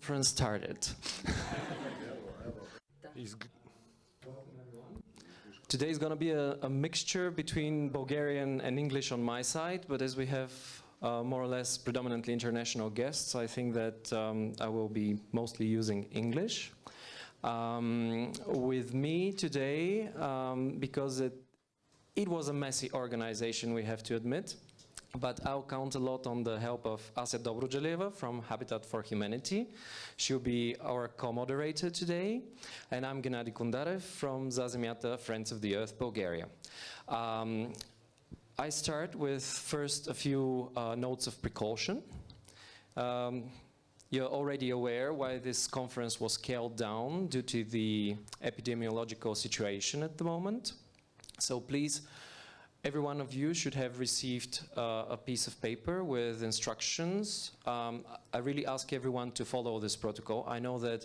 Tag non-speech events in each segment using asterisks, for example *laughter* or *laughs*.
conference started. Today is going to be a, a, mixture between Bulgarian and English on my side, but as we have uh, more or less predominantly international guests, I think that um, I will be mostly using English. Um, with me today, um, because it, it was a messy organization, we have to admit, but I'll count a lot on the help of Asya Dobrodeleva from Habitat for Humanity. She'll be our co-moderator today. And I'm Gennady Kundarev from Zazemiata Friends of the Earth, Bulgaria. Um, I start with first a few uh, notes of precaution. Um, you're already aware why this conference was scaled down due to the epidemiological situation at the moment. So please Every one of you should have received uh, a piece of paper with instructions. Um, I really ask everyone to follow this protocol. I know that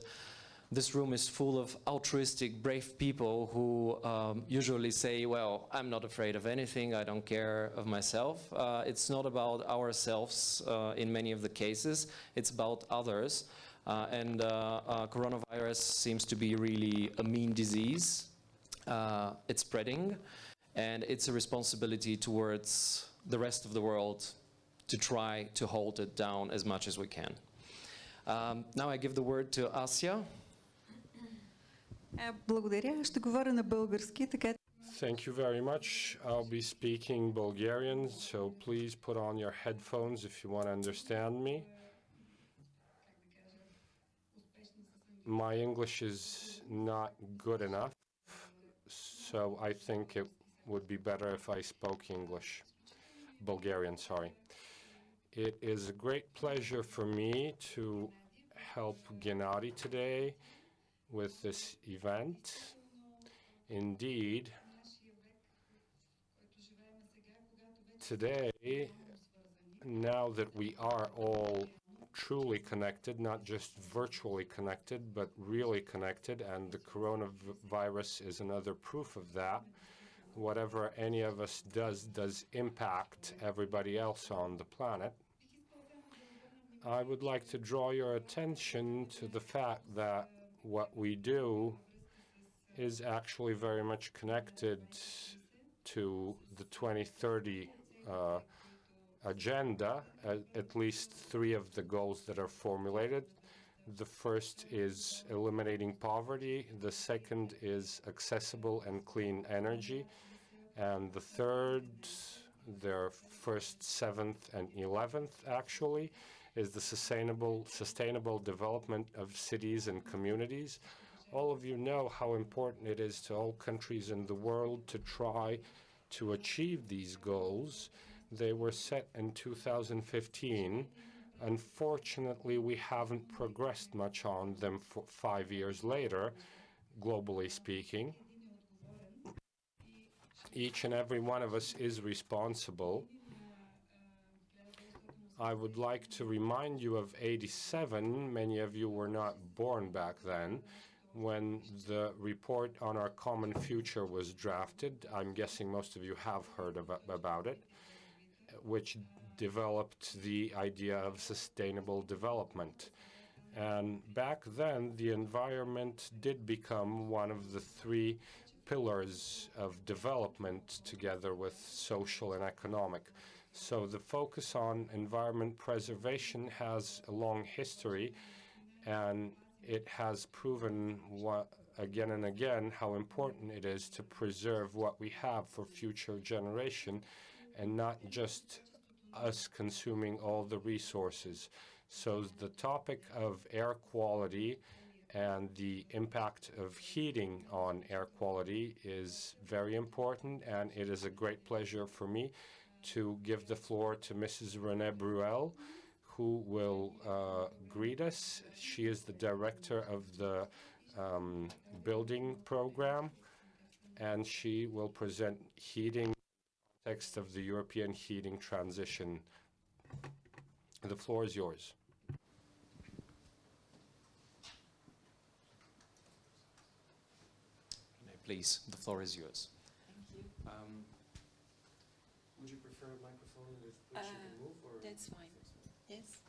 this room is full of altruistic, brave people who um, usually say, well, I'm not afraid of anything, I don't care of myself. Uh, it's not about ourselves uh, in many of the cases, it's about others. Uh, and uh, uh, coronavirus seems to be really a mean disease. it's spreading and it's a responsibility towards the rest of the world to try to hold it down as much as we can. Um, now I give the word to Ася. Благодаря. Ще говоря на български, така Thank you very much. I'll be speaking Bulgarian, so please put on your headphones if you want to understand me. My English is not good enough, so I think it would be better if I spoke English. Bulgarian, sorry. It is a great pleasure for me to help Gennady today with this event. Indeed, today, now that we are all truly connected, not just virtually connected, but really connected, and the coronavirus is another proof of that, whatever any of us does does impact everybody else on the planet. I would like to draw your attention to the fact that what we do is actually very much connected to the 2030 uh, agenda, at, at least three of the goals that are formulated. The first is eliminating poverty. The second is accessible and clean energy. And the third, their first, seventh, and eleventh actually, is the sustainable, sustainable development of cities and communities. All of you know how important it is to all countries in the world to try to achieve these goals. They were set in 2015. Unfortunately, we haven't progressed much on them five years later, globally speaking each and every one of us is responsible. I would like to remind you of 87. Many of you were not born back then when the report on our common future was drafted. I'm guessing most of you have heard of, about it, which developed the idea of sustainable development. And back then, the environment did become one of the three pillars of development together with social and economic. So the focus on environment preservation has a long history and it has proven what, again and again how important it is to preserve what we have for future generation and not just us consuming all the resources. So the topic of air quality and the impact of heating on air quality is very important, and it is a great pleasure for me to give the floor to Mrs. Renee Bruel, who will uh, greet us. She is the director of the um, building program, and she will present heating context of the European heating transition. The floor is yours. Please, the floor is yours. Thank you. Um, would you prefer a microphone with which uh, you can move? Or that's fine. Yes.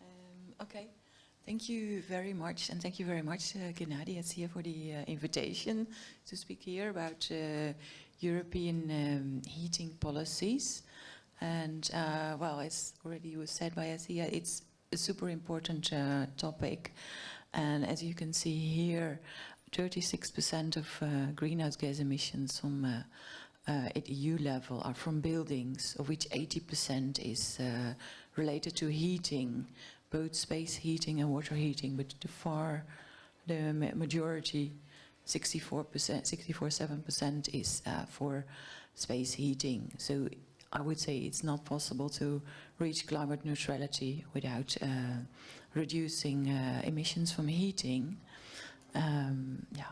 Um, okay. Thank you very much, and thank you very much, uh, Gennady here for the uh, invitation to speak here about uh, European um, heating policies. And uh, well, as already was said by Asya, it's a super important uh, topic. And as you can see here, 36% of uh, greenhouse gas emissions from uh, uh, at EU level are from buildings, of which 80% is uh, related to heating, both space heating and water heating, but the far, the majority, 64%, 64.7% is uh, for space heating. So I would say it's not possible to reach climate neutrality without uh, reducing uh, emissions from heating. Um, yeah.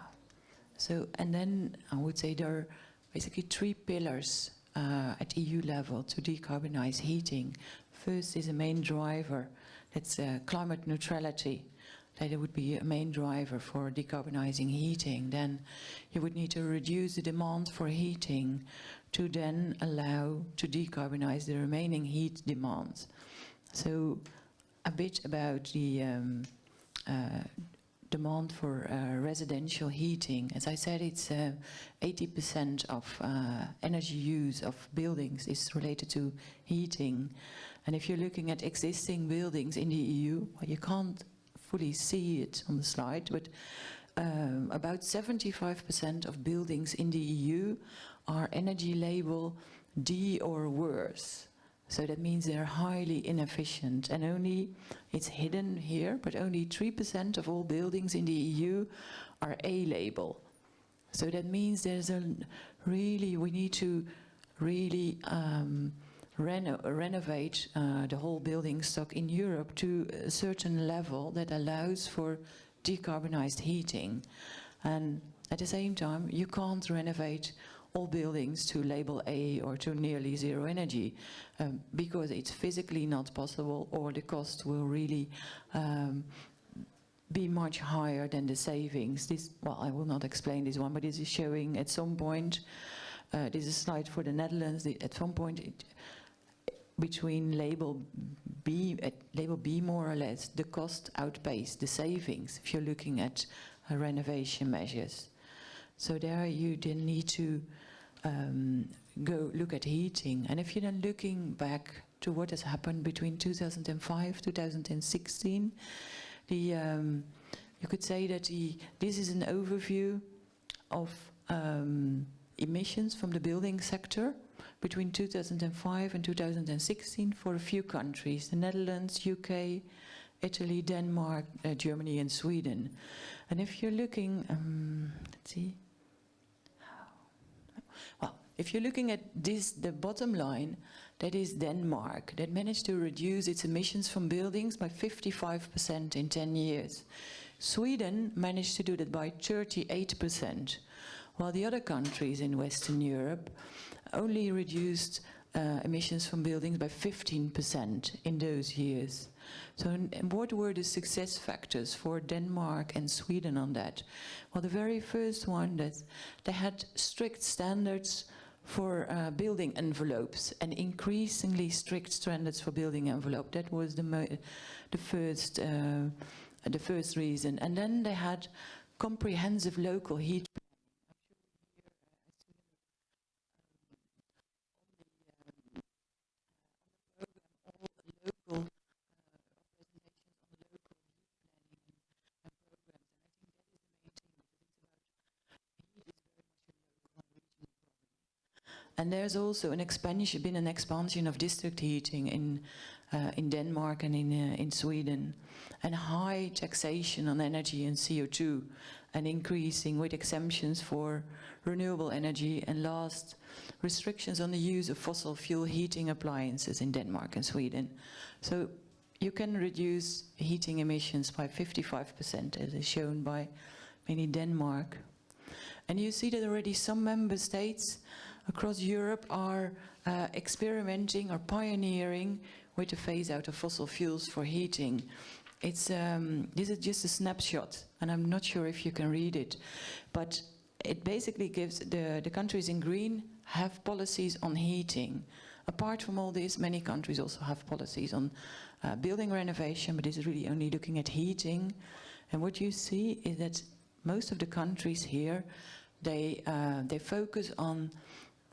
So, and then I would say there are basically three pillars uh, at EU level to decarbonize heating. First is a main driver, that's uh, climate neutrality. That it would be a main driver for decarbonizing heating. Then you would need to reduce the demand for heating to then allow to decarbonize the remaining heat demand. So a bit about the um, uh, demand for uh, residential heating. As I said, it's 80% of uh, energy use of buildings is related to heating. And if you're looking at existing buildings in the EU, well, you can't fully see it on the slide, but um, about 75% of buildings in the EU are energy label D or worse. So that means they're highly inefficient and only, it's hidden here, but only 3% of all buildings in the EU are A label. So that means there's a really, we need to really um, reno renovate uh, the whole building stock in Europe to a certain level that allows for decarbonized heating. And at the same time, you can't renovate all buildings to label A or to nearly zero energy um, because it's physically not possible or the cost will really um, be much higher than the savings. This, well, I will not explain this one, but this is showing at some point, uh, this is a slide for the Netherlands, the, at some point it, between label B, at label B more or less, the cost outpaced the savings if you're looking at uh, renovation measures. So there you then need to um, go look at heating. And if you're then looking back to what has happened between 2005, 2016, the, um, you could say that the, this is an overview of um, emissions from the building sector between 2005 and 2016 for a few countries, the Netherlands, UK, Italy, Denmark, uh, Germany and Sweden. And if you're looking, um, let's see, well, if you're looking at this, the bottom line, that is Denmark, that managed to reduce its emissions from buildings by 55% in 10 years. Sweden managed to do that by 38%, while the other countries in Western Europe only reduced uh, emissions from buildings by 15% in those years. So what were the success factors for Denmark and Sweden on that? Well, the very first one that they had strict standards for uh, building envelopes and increasingly strict standards for building envelope. That was the, the first uh, the first reason. And then they had comprehensive local heat And there's also an expansion, been an expansion of district heating in uh, in Denmark and in uh, in Sweden, and high taxation on energy and CO2, and increasing with exemptions for renewable energy, and last restrictions on the use of fossil fuel heating appliances in Denmark and Sweden. So you can reduce heating emissions by 55%, as is shown by mainly Denmark. And you see that already some member states across Europe are uh, experimenting or pioneering with the phase out of fossil fuels for heating. It's, um, this is just a snapshot, and I'm not sure if you can read it, but it basically gives the, the countries in green have policies on heating, apart from all this, many countries also have policies on uh, building renovation, but this is really only looking at heating. And what you see is that most of the countries here, they, uh, they focus on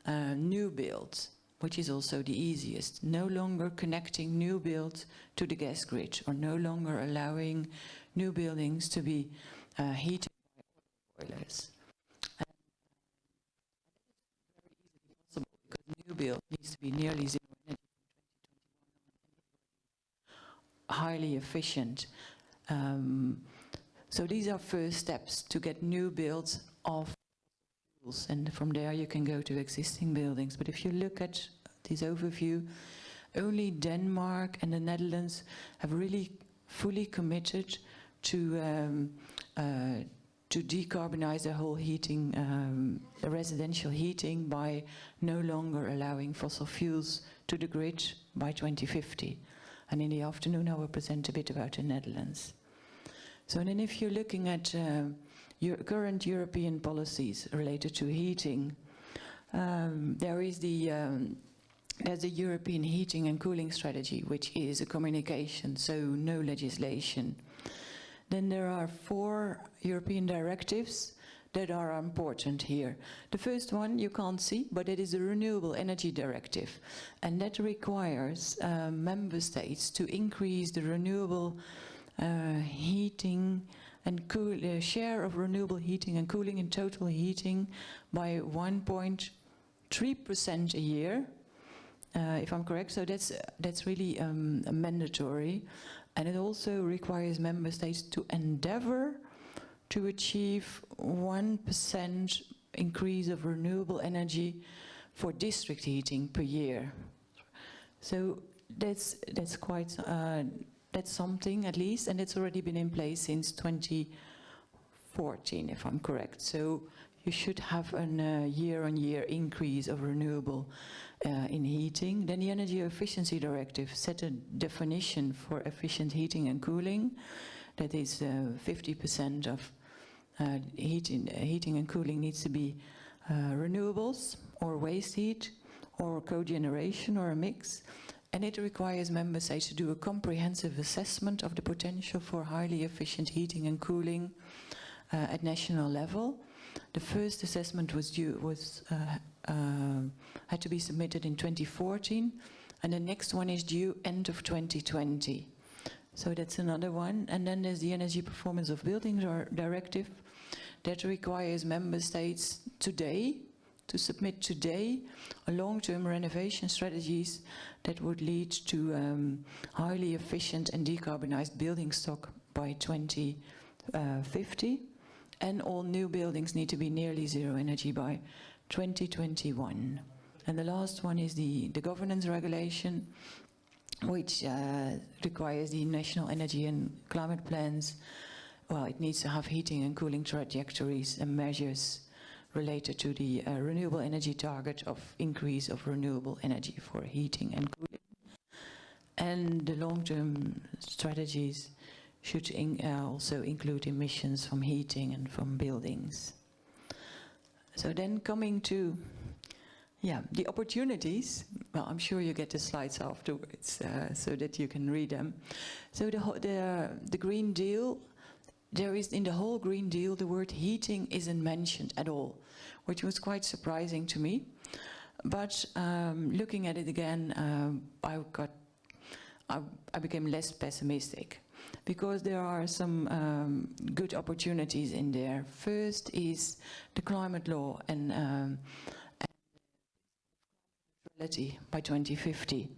uh, new builds, which is also the easiest. No longer connecting new builds to the gas grid or no longer allowing new buildings to be uh, heated by boilers. New build needs to be nearly zero energy from 2021 highly efficient. Um, so these are first steps to get new builds of fuels and from there you can go to existing buildings. But if you look at this overview, only Denmark and the Netherlands have really fully committed to um, uh, to decarbonize the whole heating, um, the residential heating by no longer allowing fossil fuels to the grid by 2050. And in the afternoon I will present a bit about the Netherlands. So then if you're looking at uh, current European policies related to heating, um, there is the um, there's the European Heating and Cooling Strategy, which is a communication, so no legislation. Then there are four European directives that are important here. The first one you can't see, but it is the Renewable Energy Directive. And that requires uh, member states to increase the renewable uh, heating and cool, uh, share of renewable heating and cooling in total heating by 1.3% a year, uh, if I'm correct. So that's, that's really um, mandatory. And it also requires member states to endeavor to achieve 1% increase of renewable energy for district heating per year. So that's, that's quite, uh, that's something at least, and it's already been in place since 2014, if I'm correct. So you should have a uh, year-on-year increase of renewable uh, in heating. Then the Energy Efficiency Directive set a definition for efficient heating and cooling. That is 50% uh, of uh, heating, heating and cooling needs to be uh, renewables or waste heat or cogeneration or a mix. And it requires member states to do a comprehensive assessment of the potential for highly efficient heating and cooling uh, at national level. The first assessment was due was uh, uh, had to be submitted in 2014, and the next one is due end of 2020. So that's another one. And then there's the Energy Performance of Buildings Directive that requires member states today to submit today a long-term renovation strategies that would lead to um, highly efficient and decarbonized building stock by 2050 and all new buildings need to be nearly zero energy by 2021. And the last one is the, the governance regulation, which uh, requires the national energy and climate plans. Well, it needs to have heating and cooling trajectories and measures related to the uh, renewable energy target of increase of renewable energy for heating and cooling. And the long-term strategies should in, uh, also include emissions from heating and from buildings. So then coming to, yeah, the opportunities. Well, I'm sure you get the slides afterwards uh, so that you can read them. So the, the, the Green Deal, there is in the whole Green Deal, the word heating isn't mentioned at all, which was quite surprising to me. But um, looking at it again, um, I got, I, I became less pessimistic because there are some um, good opportunities in there. First is the climate law and, um, and by 2050.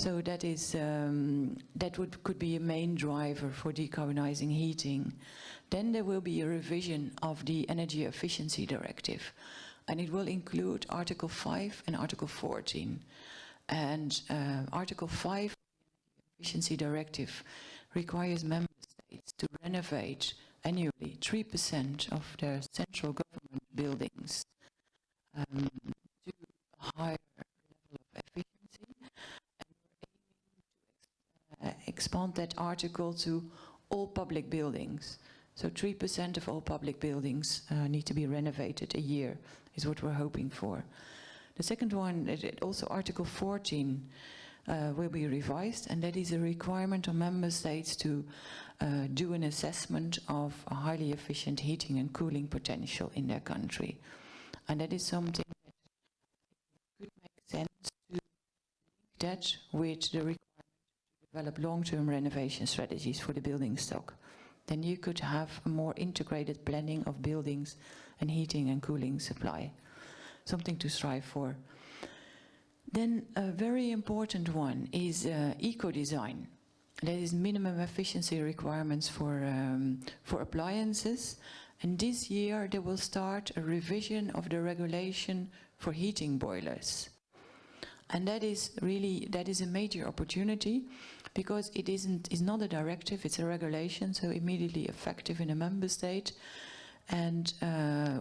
So that is um, that would could be a main driver for decarbonizing heating. Then there will be a revision of the Energy Efficiency Directive, and it will include Article 5 and Article 14. And uh, Article 5 Efficiency Directive requires member states to renovate annually 3% of their central government buildings um, to a higher level of efficiency. And we're aiming to ex uh, expand that article to all public buildings. So 3% of all public buildings uh, need to be renovated a year, is what we're hoping for. The second one, it- also Article 14 uh, will be revised, and that is a requirement on member states to uh, do an assessment of a highly efficient heating and cooling potential in their country. And that is something that could make sense to link that with the develop long-term renovation strategies for the building stock. Then you could have a more integrated planning of buildings and heating and cooling supply. Something to strive for. Then a very important one is uh, eco-design. That is minimum efficiency requirements for, um, for appliances. And this year they will start a revision of the regulation for heating boilers. And that is really, that is a major opportunity because it isn't, it's not a directive, it's a regulation, so immediately effective in a member state. And uh,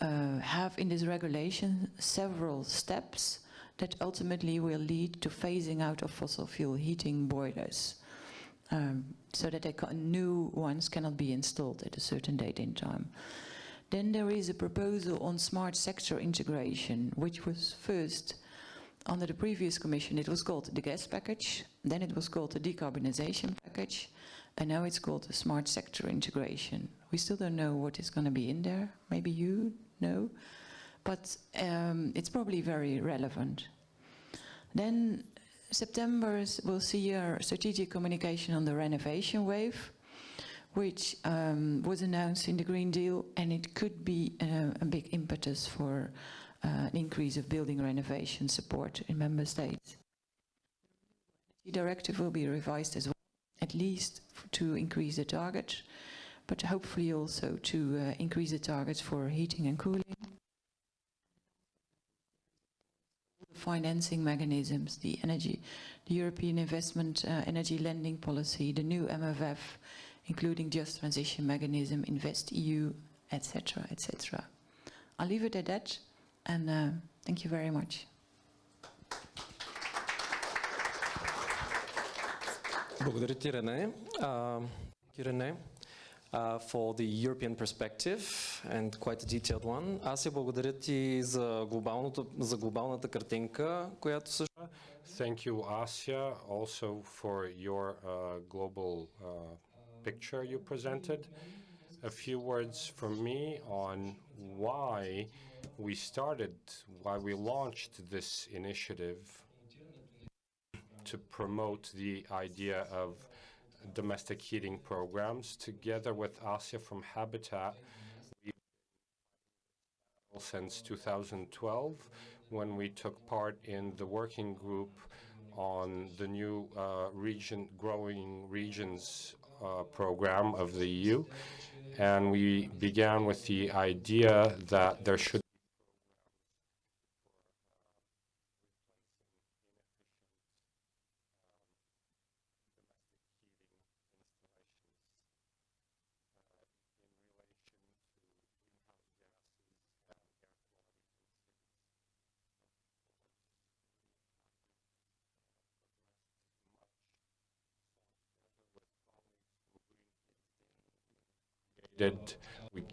uh, have in this regulation several steps that ultimately will lead to phasing out of fossil fuel heating boilers um, so that new ones cannot be installed at a certain date in time. Then there is a proposal on smart sector integration, which was first under the previous commission, it was called the gas package, then it was called the decarbonization package, and now it's called the smart sector integration. We still don't know what is going to be in there. Maybe you know, but um, it's probably very relevant. Then September will see a strategic communication on the renovation wave, which um, was announced in the Green Deal, and it could be uh, a big impetus for an increase of building renovation support in member states. The directive will be revised as well, at least to increase the target, but hopefully also to uh, increase the targets for heating and cooling. Financing mechanisms, the energy, the European Investment uh, Energy Lending Policy, the new MFF, including Just Transition Mechanism, Invest EU, etc., etc. I'll leave it at that, and uh, thank you very much. Благодаря ти, Рене. Рене, for the European perspective and quite a detailed one. Аз се благодаря ти за, за глобалната картинка, която също... Thank you, Asya, also for your uh, global uh, picture you presented. A few words from me on why we started, why we launched this initiative to promote the idea of domestic heating programs. Together with Asya from Habitat, since 2012 when we took part in the working group on the new uh, region, growing regions uh, program of the EU. And we began with the idea that there should did we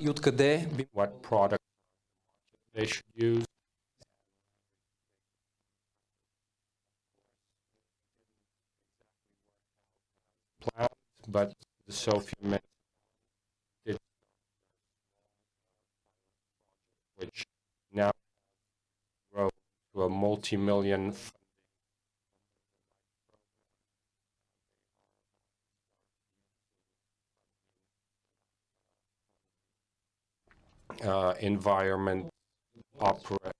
и откъде би what product they should use. Plans, but the mentioned it, which now grow to a multi-million uh, environment opera.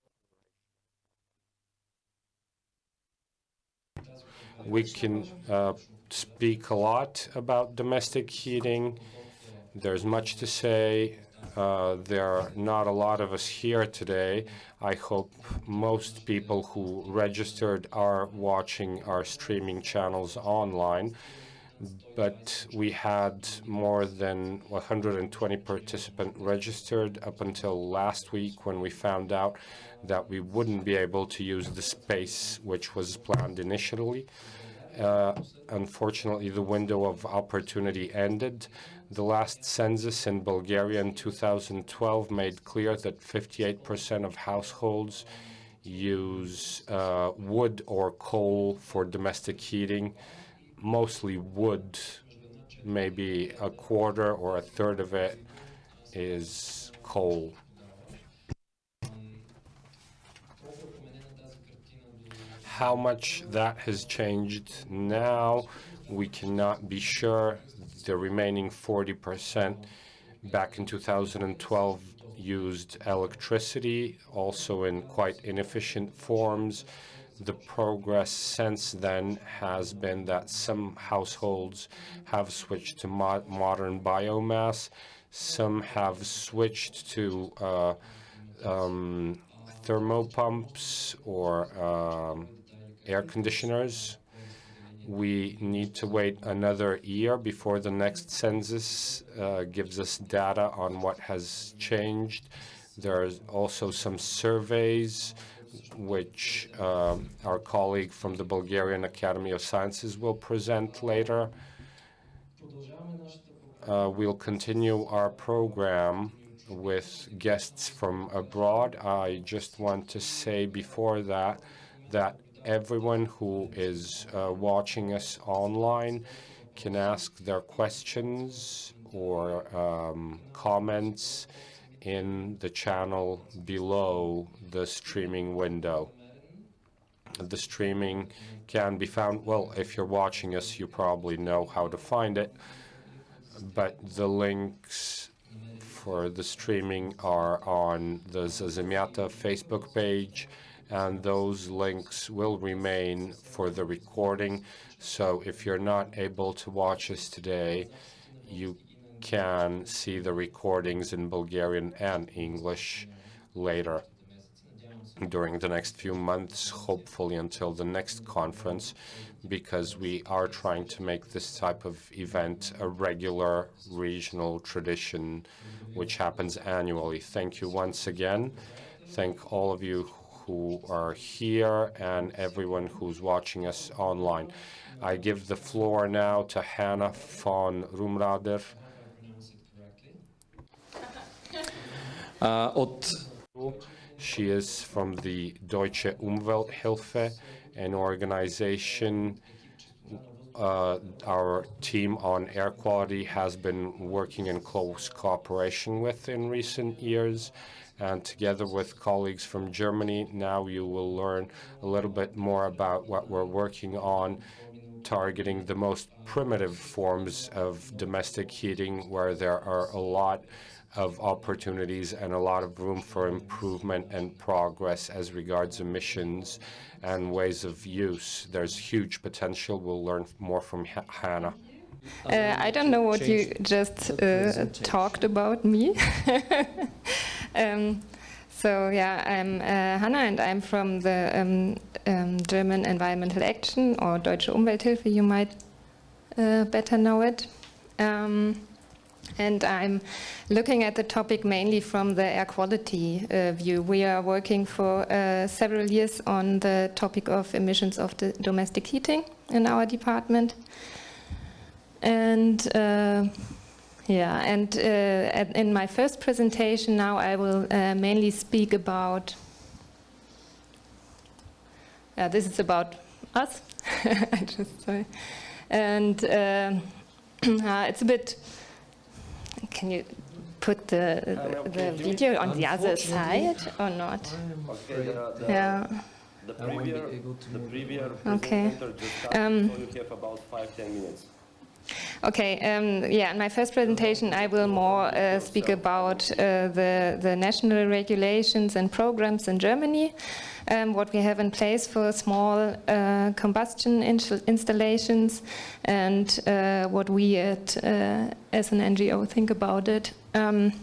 We can uh, speak a lot about domestic heating. There's much to say. Uh, there are not a lot of us here today. I hope most people who registered are watching our streaming channels online. but we had more than 120 participants registered up until last week when we found out that we wouldn't be able to use the space which was planned initially. Uh, unfortunately, the window of opportunity ended. The last census in Bulgaria in 2012 made clear that 58% of households use uh, wood or coal for domestic heating, mostly wood, maybe a quarter or a third of it is coal. How much that has changed now, we cannot be sure. The remaining 40% back in 2012 used electricity, also in quite inefficient forms. The progress since then has been that some households have switched to mo modern biomass, some have switched to uh, um, thermopumps or um, air conditioners. We need to wait another year before the next census uh, gives us data on what has changed. There are also some surveys which um, our colleague from the Bulgarian Academy of Sciences will present later. Uh, we'll continue our program with guests from abroad. I just want to say before that that everyone who is uh, watching us online can ask their questions or um, comments in the channel below the streaming window. The streaming can be found, well, if you're watching us, you probably know how to find it, but the links for the streaming are on the Zazemiata Facebook page, and those links will remain for the recording. So if you're not able to watch us today, you can see the recordings in Bulgarian and English later during the next few months, hopefully until the next conference, because we are trying to make this type of event a regular regional tradition which happens annually. Thank you once again. Thank all of you who are here and everyone who's watching us online. I give the floor now to Hannah von Rumrader. *laughs* Uh, She is from the Deutsche Umwelthilfe, an organization uh, our team on air quality has been working in close cooperation with in recent years. And together with colleagues from Germany, now you will learn a little bit more about what we're working on, targeting the most primitive forms of domestic heating, where there are a lot of opportunities and a lot of room for improvement and progress as regards emissions and ways of use. There's huge potential. We'll learn more from H Hannah. Uh, I don't know what you just uh, talked about me. *laughs* um, so yeah, I'm uh, Hanna and I'm from the um, um, German Environmental Action or Deutsche Umwelthilfe, you might uh, better know it. Um, and I'm looking at the topic mainly from the air quality uh, view. We are working for uh, several years on the topic of emissions of the domestic heating in our department. And uh, yeah, and uh, in my first presentation now I will uh, mainly speak about, yeah, this is about us, *laughs* I just sorry. And *clears throat* uh, it's a bit can you put the the video on the other side or not? Yeah. The previous, the previous Okay. just Um, so you have about five, ten minutes. Okay, um, yeah, in my first presentation I will more uh, speak about uh, the, the national regulations and programs in Germany, um, what we have in place for small uh, combustion installations and uh, what we at, uh, as an NGO think about it. Um,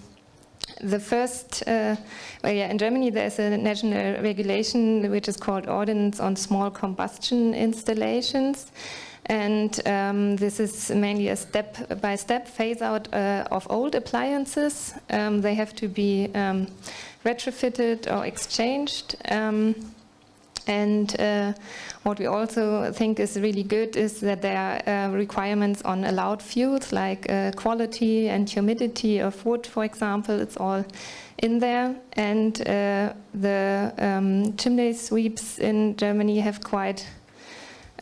the first, uh, well, yeah, in Germany there's a national regulation which is called Ordinance on Small Combustion Installations. And um, this is mainly a step-by-step phase-out uh, of old appliances. Um, they have to be um, retrofitted or exchanged. Um, and uh, what we also think is really good is that there are uh, requirements on allowed fuels like uh, quality and humidity of wood, for example. It's all in there. And uh, the um, chimney sweeps in Germany have quite,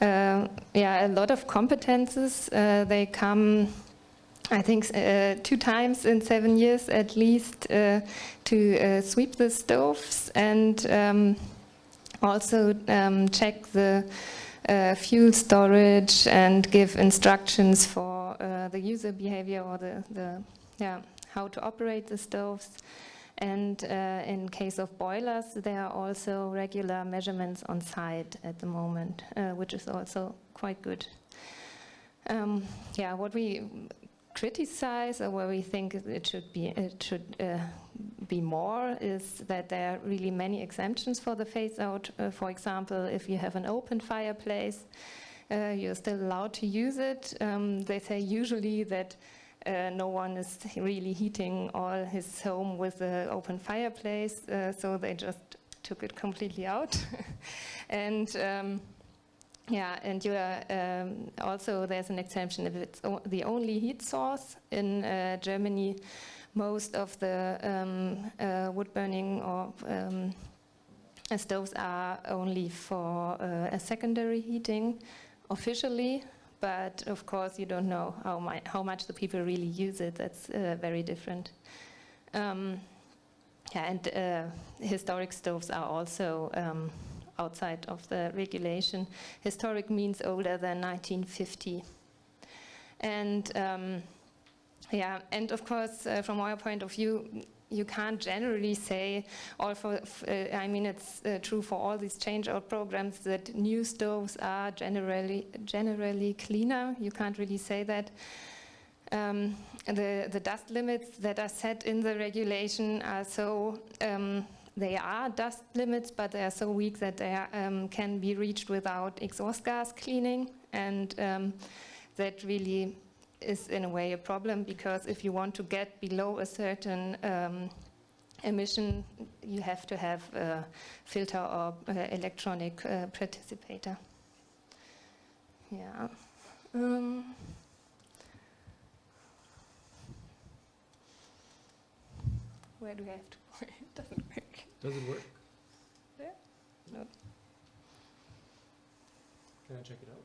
yeah, a lot of competences. Uh, they come I think uh, two times in seven years at least uh, to uh, sweep the stoves and um, also um, check the uh, fuel storage and give instructions for uh, the user behavior or the, the yeah how to operate the stoves. And uh, in case of boilers, there are also regular measurements on site at the moment, which is also quite good. Um, yeah, what we criticize or where we think it should be it should uh, be more is that there are really many exemptions for the phase out. Uh, for example, if you have an open fireplace, uh, you're still allowed to use it. Um, they say usually that uh, no one is really heating all his home with an open fireplace, uh, so they just took it completely out. *laughs* and um, yeah, and you are, um, also there's an exemption if it's the only heat source in uh, Germany. Most of the um, uh, wood burning or um, stoves are only for uh, a secondary heating officially, but of course you don't know how, my, how much the people really use it. That's uh, very different. Um, yeah, and uh, historic stoves are also um, outside of the regulation. Historic means older than 1950. And um, yeah, and of course, uh, from our point of view, you can't generally say, all for, uh, I mean, it's uh, true for all these change-out programs that new stoves are generally generally cleaner. You can't really say that. Um, the, the dust limits that are set in the regulation are so um, they are dust limits, but they are so weak that they are, um, can be reached without exhaust gas cleaning. And um, that really is in a way a problem because if you want to get below a certain um, emission, you have to have a filter or uh, electronic uh, precipitator. Yeah. Um, where do I have to? *laughs* point? it doesn't work. Does it work? Yeah. No. Can I check it out?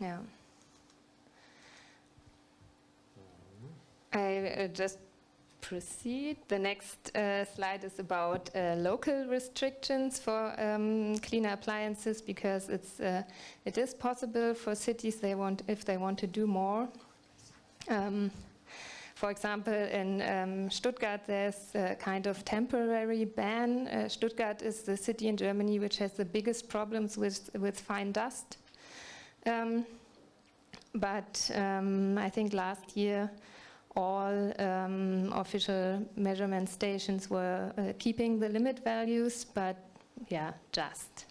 Yeah. I uh, just proceed. The next uh, slide is about uh, local restrictions for um, cleaner appliances because it's uh, it is possible for cities they want if they want to do more. Um, for example, in um, Stuttgart, there's a kind of temporary ban. Uh, Stuttgart is the city in Germany which has the biggest problems with, with fine dust. Um, but um, I think last year all um, official measurement stations were uh, keeping the limit values, but yeah, just.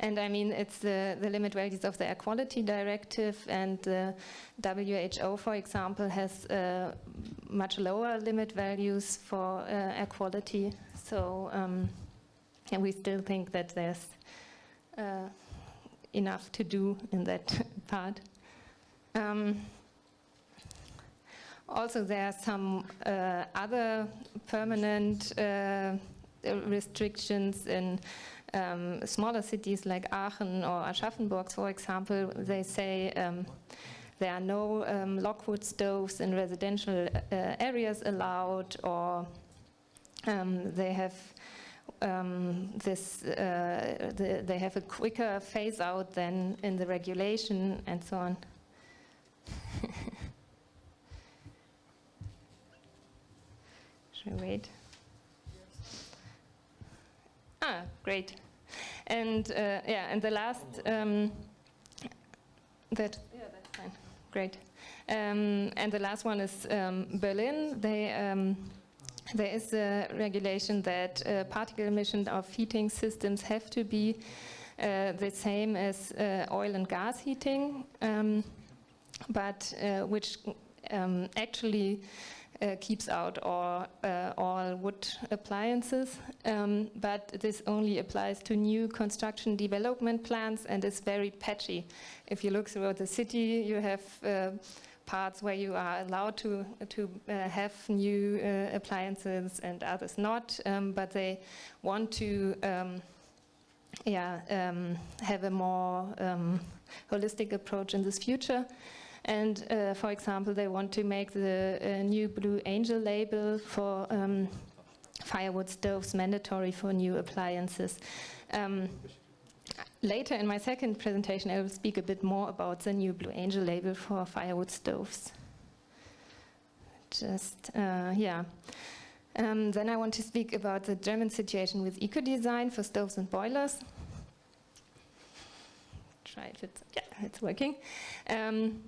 And I mean, it's the, the limit values of the air quality directive and the WHO, for example, has uh, much lower limit values for uh, air quality. So, um, and we still think that there's uh, enough to do in that *laughs* part. Um, also, there are some uh, other permanent uh, restrictions in um, smaller cities like Aachen or Aschaffenburg, for example, they say um, there are no um, logwood stoves in residential uh, areas allowed, or um, they have um, this, uh, the, they have a quicker phase out than in the regulation, and so on. *laughs* Should I wait? Ah, great. And uh, yeah, and the last um, that yeah, that's fine. Great. Um, and the last one is um, Berlin. They um, there is a regulation that uh, particle emission of heating systems have to be uh, the same as uh, oil and gas heating, um, but uh, which um, actually uh, keeps out all, uh, all wood appliances, um, but this only applies to new construction development plans and is very patchy. If you look throughout the city, you have parts where you are allowed to, to uh, have new uh, appliances and others not, um, but they want to um, yeah, um, have a more um, holistic approach in this future. And uh, for example, they want to make the uh, new Blue Angel label for um, firewood stoves mandatory for new appliances. Um, later in my second presentation, I will speak a bit more about the new Blue Angel label for firewood stoves. Just, uh, yeah. Um, then I want to speak about the German situation with eco-design for stoves and boilers. Try if it's, yeah, it's working. Um,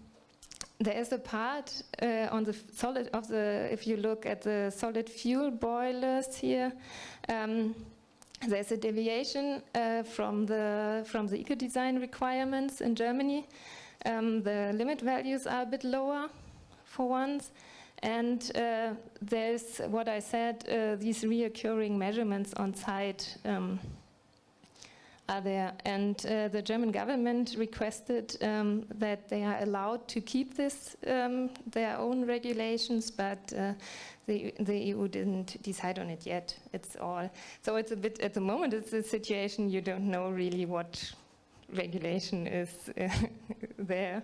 there is a part uh, on the solid of the, if you look at the solid fuel boilers here, um, there's a deviation uh, from the from the eco-design requirements in Germany. Um, the limit values are a bit lower for once, and uh, there's what I said, uh, these reoccurring measurements on site um, are there. And uh, the German government requested um, that they are allowed to keep this, um, their own regulations, but uh, the, the EU didn't decide on it yet. It's all. So it's a bit, at the moment, it's a situation you don't know really what regulation is uh, *laughs* there.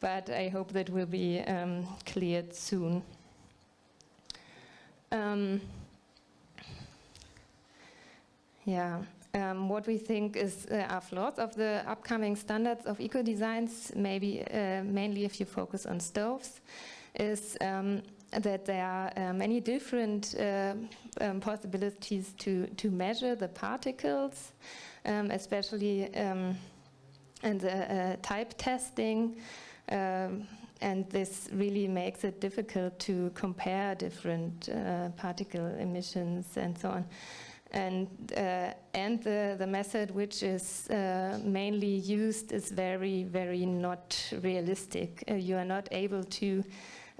But I hope that will be um, cleared soon. Um, yeah. Um, what we think is uh, are flaws of the upcoming standards of eco-designs, maybe uh, mainly if you focus on stoves, is um, that there are uh, many different uh, um, possibilities to, to measure the particles, um, especially um, in the uh, type testing, um, and this really makes it difficult to compare different uh, particle emissions and so on and uh, and the the method which is uh, mainly used is very very not realistic. Uh, you are not able to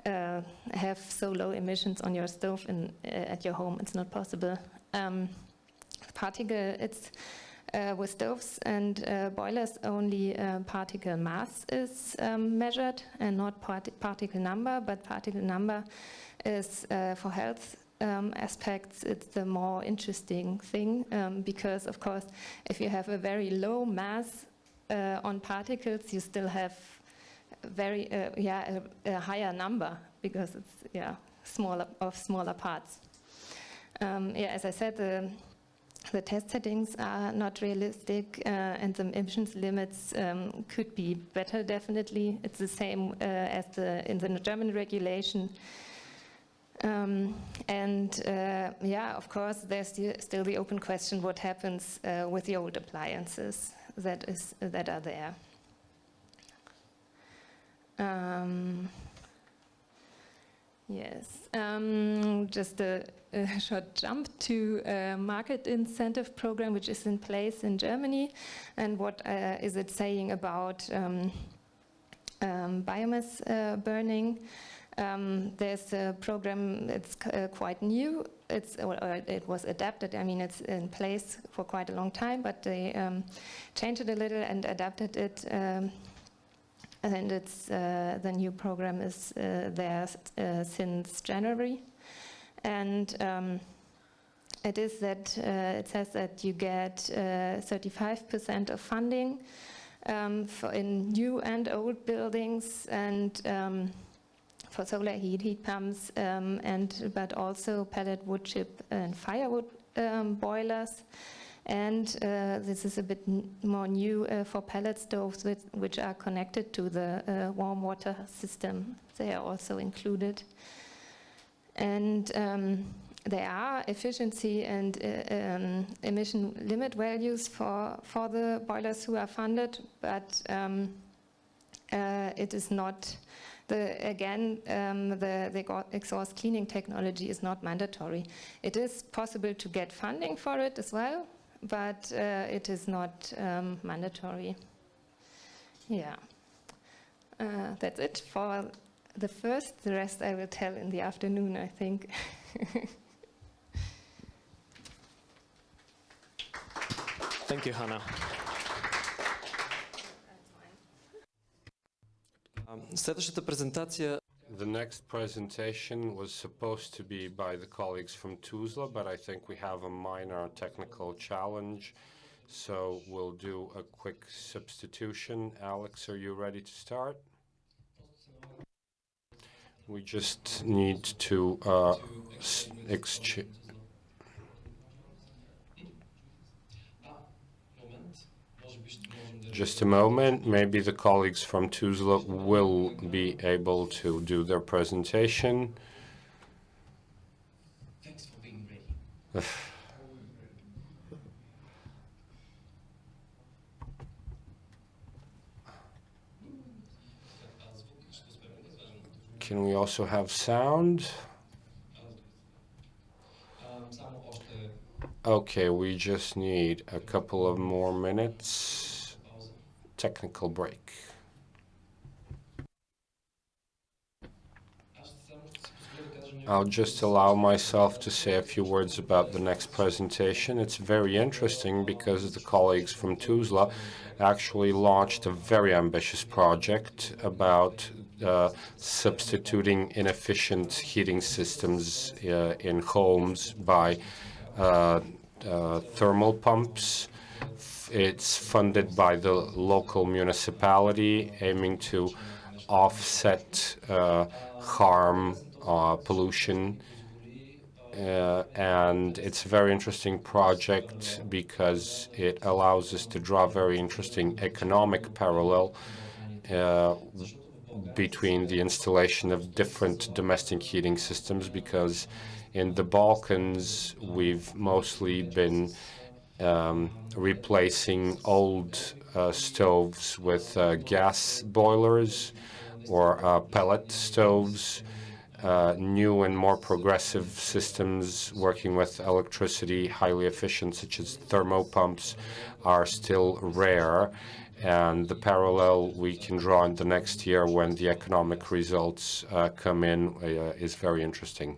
uh, have so low emissions on your stove in, uh, at your home. It's not possible. Um, particle it's. Uh, with stoves and boilers, only particle mass is um, measured and not part particle number, but particle number is for health um, aspects, it's the more interesting thing um, because, of course, if you have a very low mass uh, on particles, you still have very uh, yeah a, a, higher number because it's yeah smaller of smaller parts. Um, yeah, as I said, the the test settings are not realistic uh, and the emissions limits um, could be better definitely. It's the same uh, as the in the German regulation. Um, and uh, yeah, of course, there's still the open question: what happens uh, with the old appliances that is that are there? Um, yes, um, just a, a, short jump to a market incentive program which is in place in Germany, and what uh, is it saying about um, um, biomass uh, burning? Um, there's a program that's uh, quite new. It's, it was adapted. I mean, it's in place for quite a long time, but they um, changed it a little and adapted it. Um, and it's uh, the new program is uh, there uh, since January, and um, it is that uh, it says that you get 35% uh, of funding um, for in new and old buildings and um, for solar heat, heat pumps, um, and but also pellet wood chip and firewood um, boilers. And uh, this is a bit more new uh, for pellet stoves, with, which are connected to the uh, warm water system. They are also included. And um, there are efficiency and uh, um, emission limit values for, for the boilers who are funded, but um, uh, it is not the, again, um, the, the exhaust cleaning technology is not mandatory. It is possible to get funding for it as well, but uh, it is not um, mandatory. Yeah. Uh, that's it for the first. The rest I will tell in the afternoon, I think. *laughs* Thank you, Hannah. Следващата презентация The next presentation was supposed to be by the colleagues from Tuzla, but I think we have a minor technical challenge, so we'll do a quick substitution. Alex, are you ready to start? We just need to uh, exchange. Just a moment, maybe the colleagues from Tuzla will be able to do their presentation. Thanks for being ready. Can we also have sound? Okay, we just need a couple of more minutes. Technical break. I'll just allow myself to say a few words about the next presentation. It's very interesting because the colleagues from Tuzla actually launched a very ambitious project about uh, substituting inefficient heating systems uh, in homes by thermal pumps. It's funded by the local municipality, aiming to offset uh, harm, uh, pollution, uh, and it's a very interesting project because it allows us to draw very interesting economic parallel uh, between the installation of different domestic heating systems because in the Balkans we've mostly been um, replacing old uh, stoves with uh, gas boilers or uh, pellet stoves. Uh, new and more progressive systems working with electricity, highly efficient, such as thermopumps, are still rare. And the parallel we can draw in the next year when the economic results uh, come in uh, is very interesting.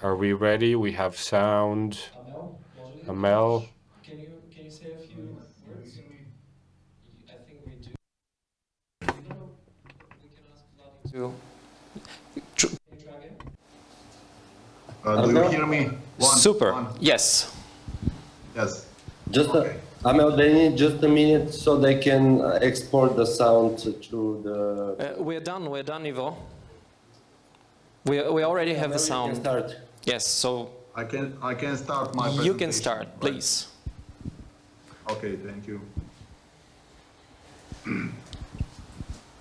Are we ready? We have sound. Amel? Can you, can you say a few words? I think we do. We can ask to... Uh, do you hear me? One, Super. One. Yes. Yes. Just uh, okay. a, Amel, they need just a minute so they can uh, export the sound to the... Uh, we're done, we're done, Ivo. We, we already have the sound. start. Yes, so I can I can start my you can start, right? please. Okay, thank you. *clears throat*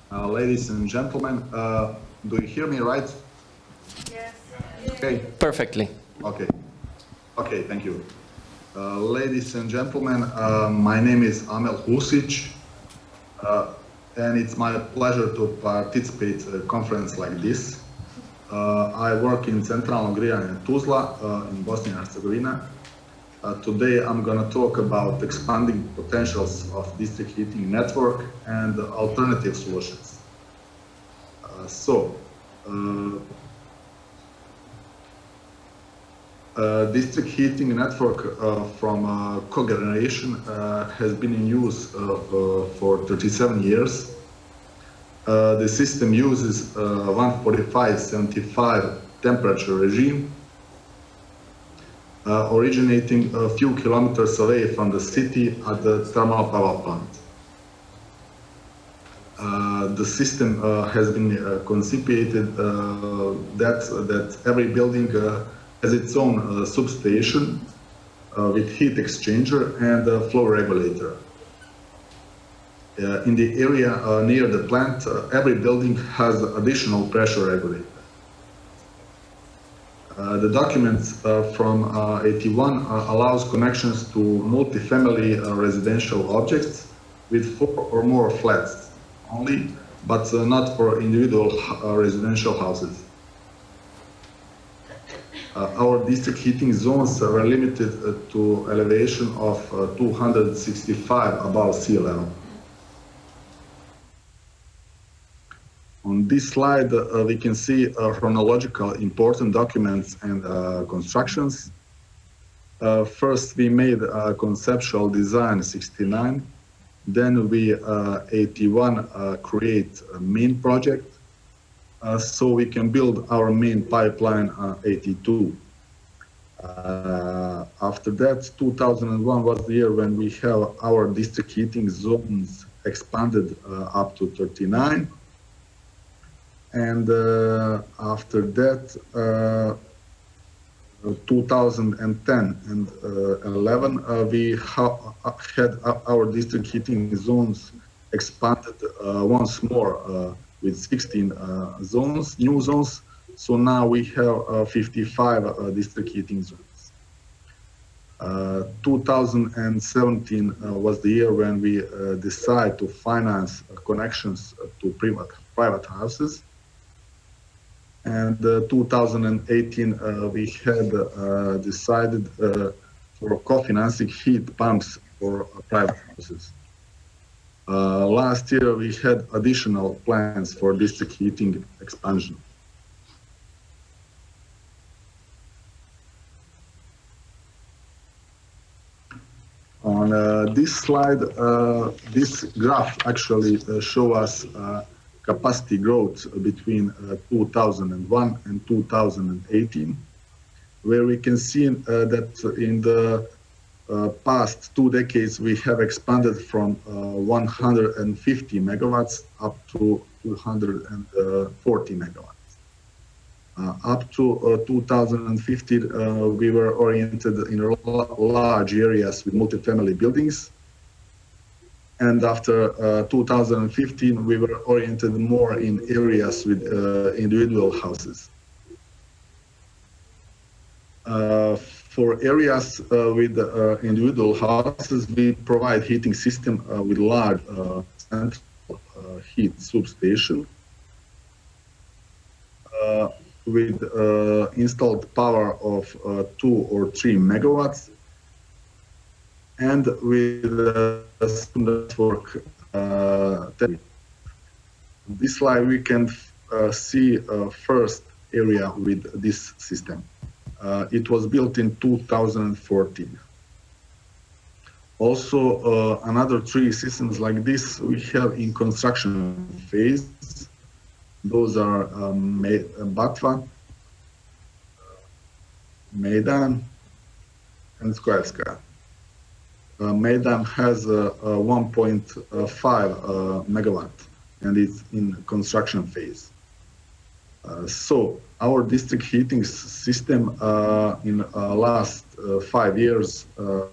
Uh, ladies and gentlemen, uh, do you hear me right? Yes. Okay. Perfectly. Okay. Okay, thank you. Uh, ladies and gentlemen, uh, my name is Amel Husic, uh, and it's my pleasure to participate in a conference like this. Uh, I work in Centralno Grijanje Tuzla uh, in Bosnia and Herzegovina. Uh, today I'm going to talk about expanding potentials of district heating network and alternative solutions. So, uh, district heating network uh, from uh, cogeneration has been in use for 37 years. Uh, the system uses uh, 145-75 temperature regime, uh, originating a few kilometers away from the city at the thermal power plant. Uh, the system uh, has been uh, conceived uh, that that every building uh, has its own uh, substation uh, with heat exchanger and uh, flow regulator. Uh, in the area uh, near the plant, uh, every building has additional pressure regulator. Uh, the documents uh, from uh, 81 uh, allows connections to multifamily residential objects with four or more flats only but not for individual residential houses. Our district heating zones are limited to elevation of uh, 265 above sea level. On this slide, uh, we can see chronological important documents and uh, constructions. Uh, first, we made a conceptual design 69. Then we, uh, 81, uh, create a main project. So we can build our main pipeline uh, 82. Uh, after that, 2001 was the year when we have our district heating zones expanded uh, up to 39. And uh, after that, uh, 2010 and uh, 11, uh, we ha had our district heating zones expanded once more with 16 uh, zones, new zones. So now we have uh, 55 uh, district heating zones. Uh, 2017 uh, was the year when we uh, decided to finance connections to private, private houses. And uh, 2018, uh, we had uh, decided for co-financing heat pumps for private houses. Last year, we had additional plans for district heating expansion. On uh, this slide, uh, this graph actually uh, show us capacity growth between uh, 2001 and 2018, where we can see uh, that in the uh, past two decades we have expanded from uh, 150 megawatts up to 240 megawatts. Uh, up to uh, 2015, uh, we were oriented in large areas with multifamily buildings. And after uh, 2015, we were oriented more in areas with uh, individual houses. Uh, for areas with individual houses, we provide heating system with large central heat substation with uh, installed power of uh, two or three megawatts and with a network uh, this slide we can uh, see uh, first area with this system. Uh, it was built in 2014. Also, uh, another three systems like this we have in construction phase. Those are um, Batva, Maidan, and Skoevska. Uh, has a 1.5 uh, megawatt and it's in construction phase. Uh, so our district heating system uh, in uh, last uh, five years uh,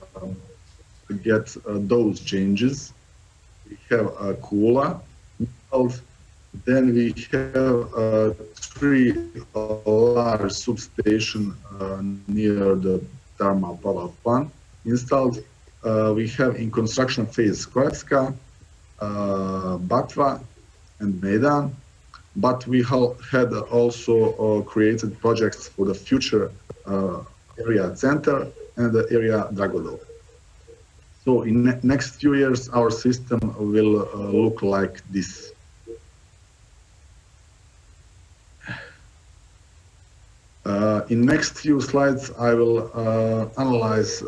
get uh, those changes. We have a cooler, then we have uh, three uh, large substation uh, near the thermal power plant installed. Uh, we have in construction phase Kroatska, uh, Batva, and Maidan. But we ha- had also uh, created projects for the future area center and the area Dragodol. So in ne- next few years, our system will uh, look like this. Uh, in next few slides, I will uh, analyze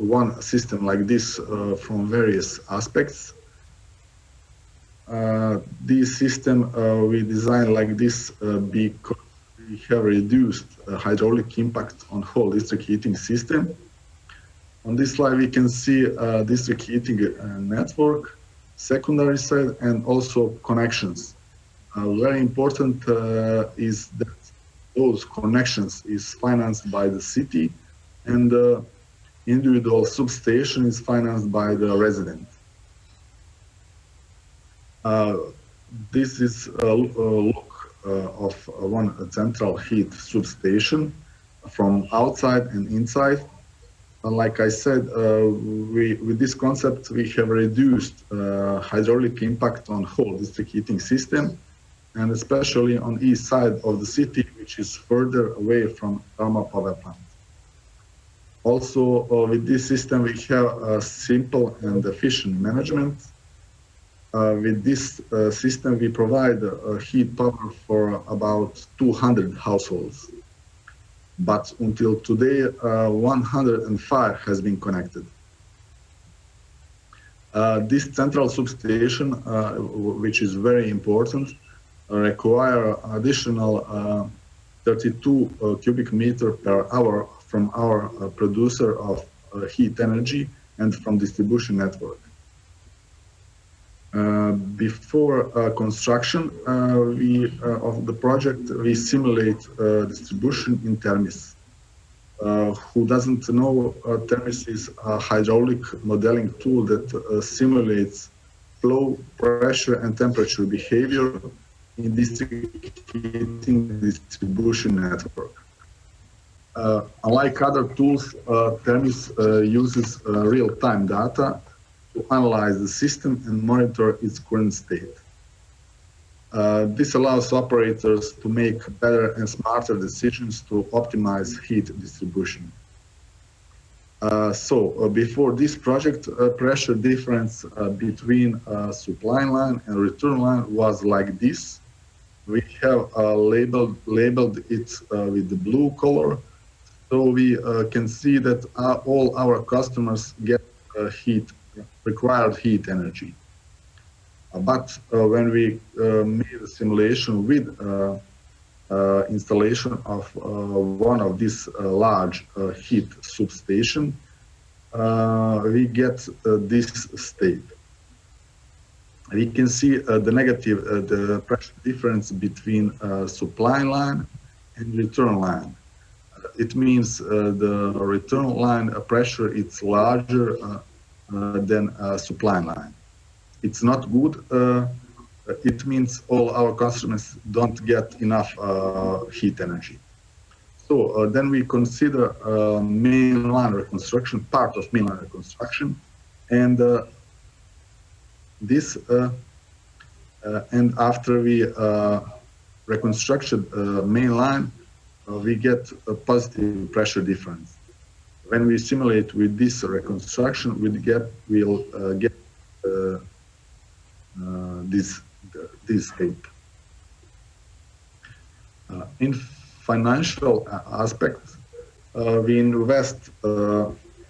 one system like this uh, from various aspects. Uh, this system uh, we design like this uh, because we have reduced uh, hydraulic impact on whole district heating system. On this slide, we can see uh, district heating network, secondary side, and also connections. Very important is that those connections is financed by the city and individual substation is financed by the resident. Uh, this is a, look uh, of one central heat substation from outside and inside. And like I said, uh, we, with this concept, we have reduced uh, hydraulic impact on whole district heating system, and especially on east side of the city, which is further away from thermal power plant. Also, uh, with this system, we have a simple and efficient management. Uh, with this uh, system, we provide uh, heat power for about 200 households. But until today, uh, 105 has been connected. Uh, this central substation, which is very important, require additional 32 cubic meter per hour from our uh, producer of uh, heat energy and from distribution network. Uh, before uh, construction uh, we, uh, of the project, we simulate distribution in Termis. who doesn't know, Termis is a hydraulic modeling tool that simulates flow, pressure, and temperature behavior in district heating distribution network. Uh, unlike other tools, uh, Termis uh, uses uh, real-time data to analyze the system and monitor its current state. Uh, this allows operators to make better and smarter decisions to optimize heat distribution. Uh, so before this project, pressure difference between supply line and return line was like this. We have labeled, labeled it with the blue color so we uh, can see that uh, all our customers get uh, heat, required heat energy. but when we made a simulation with installation of one of these large heat substation, we get this state we can see uh, the negative, uh, the pressure difference between uh, supply line and return line it means uh, the return line pressure is larger uh, uh, than supply line. It's not good. it means all our customers don't get enough heat energy. So then we consider mainline reconstruction, part of mainline reconstruction, and this uh, uh, and after we uh, reconstructed main line, uh, we get a positive pressure difference. When we simulate with this reconstruction, we get we'll uh, get uh, this this shape. in financial aspect, we invest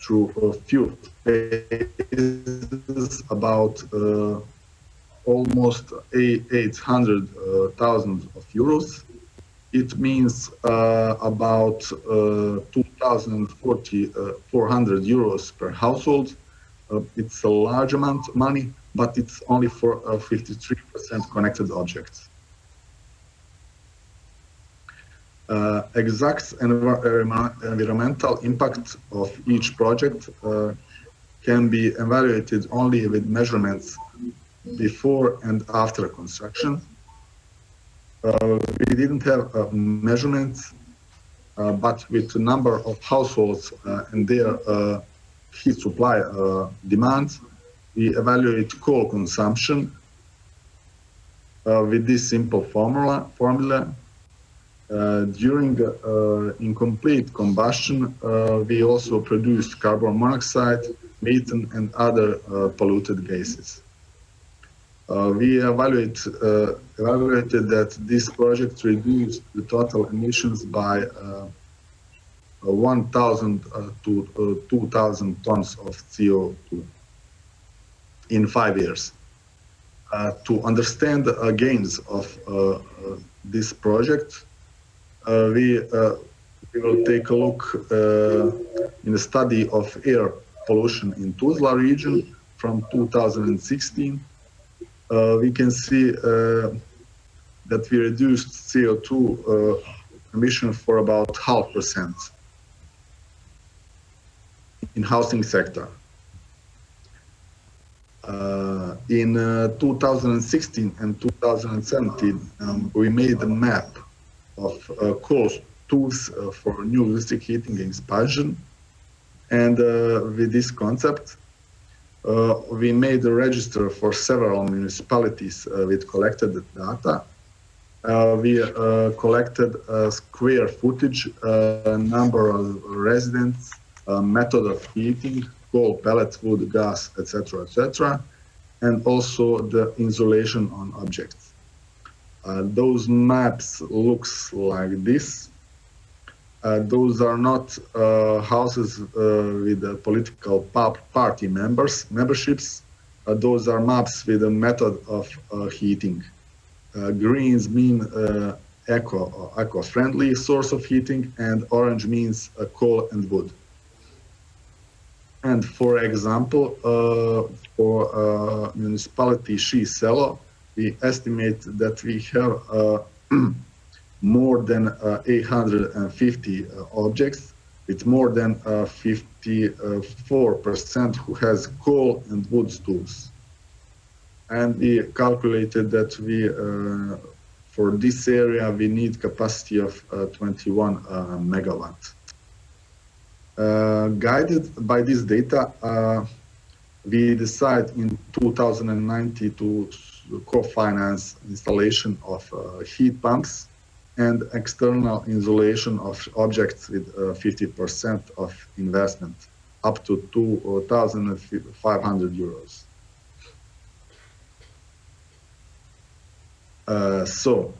through a few phases about uh, almost 800,000 of euros it means uh, about uh, 2,040, uh, 400 euros per household. Uh, it's a large amount of money, but it's only for 53% uh, connected objects. Uh, exact environmental impact of each project can be evaluated only with measurements before and after construction we didn't have uh, measurements, uh, but with the number of households and their heat supply demands, we evaluate coal consumption with this simple formula. formula. Uh, during uh, incomplete combustion, uh, we also produced carbon monoxide, methane, and other polluted gases. Uh, we evaluate, uh, evaluated that this project reduced the total emissions by uh, 1,000 to 2,000 tons of CO2 in five years. Uh, to understand the uh, gains of uh, this project, we, we will take a look in the study of air pollution in Tuzla region from 2016 uh, we can see uh, that we reduced CO2 uh, emission for about half percent in housing sector. Uh, in uh, 2016 and 2017, um, we made a map of uh, cost tools for new district heating expansion. And uh, with this concept, uh, we made a register for several municipalities uh, with collected data. Uh, we uh, collected uh, square footage, number of residents, method of heating, coal, pellets, wood, gas, etc., etc., and also the insulation on objects. Uh, those maps looks like this. Uh, those are not uh, houses with political party members memberships. Those are maps with a method of heating. Uh, greens mean uh, eco eco-friendly source of heating, and orange means uh, coal and wood. And for example, uh, for uh, municipality Shiselo, we estimate that we have uh, *clears throat* more than uh, 850 uh, objects with more than uh, 54% who has coal and wood stools. And we calculated that we, uh, for this area, we need capacity of uh, 21 uh, megawatt. Uh, guided by this data, uh, we decide in 2090 to co-finance installation of uh, heat pumps and external insulation of objects with uh, 50% of investment up to 2,500 euros. So,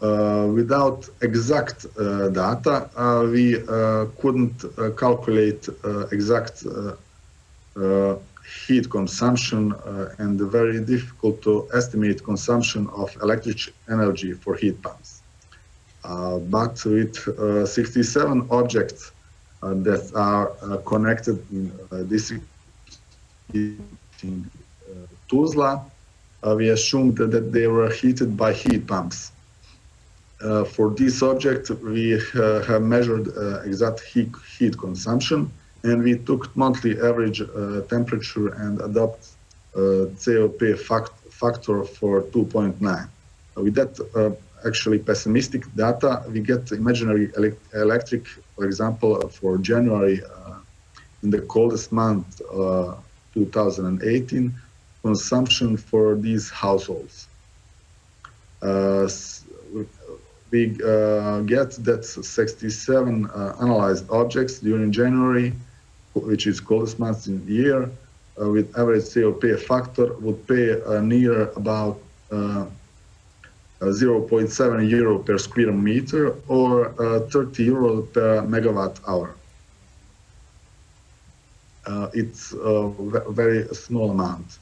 uh, without exact uh, data, uh, we uh, couldn't uh, calculate uh, exact uh, uh, heat consumption uh, and very difficult to estimate consumption of electric energy for heat pumps. Uh, but with uh, 67 objects uh, that are uh, connected in uh, heating uh, Tuzla, uh, we assumed that they were heated by heat pumps. Uh, for this object, we uh, have measured uh, exact heat, heat consumption and we took monthly average uh, temperature and adopt uh, COP fact, factor for 2.9. Uh, With that uh, actually pessimistic data, we get imaginary elec electric, for example, uh, for January uh, in the coldest month, uh, 2018, consumption for these households. Uh, we uh, get that 67 uh, analyzed objects during January, which is coldest month in the year, uh, with average COP factor would pay uh, near about uh, uh, 0.7 euro per square meter or uh, 30 euro per megawatt hour. It's a very small amount.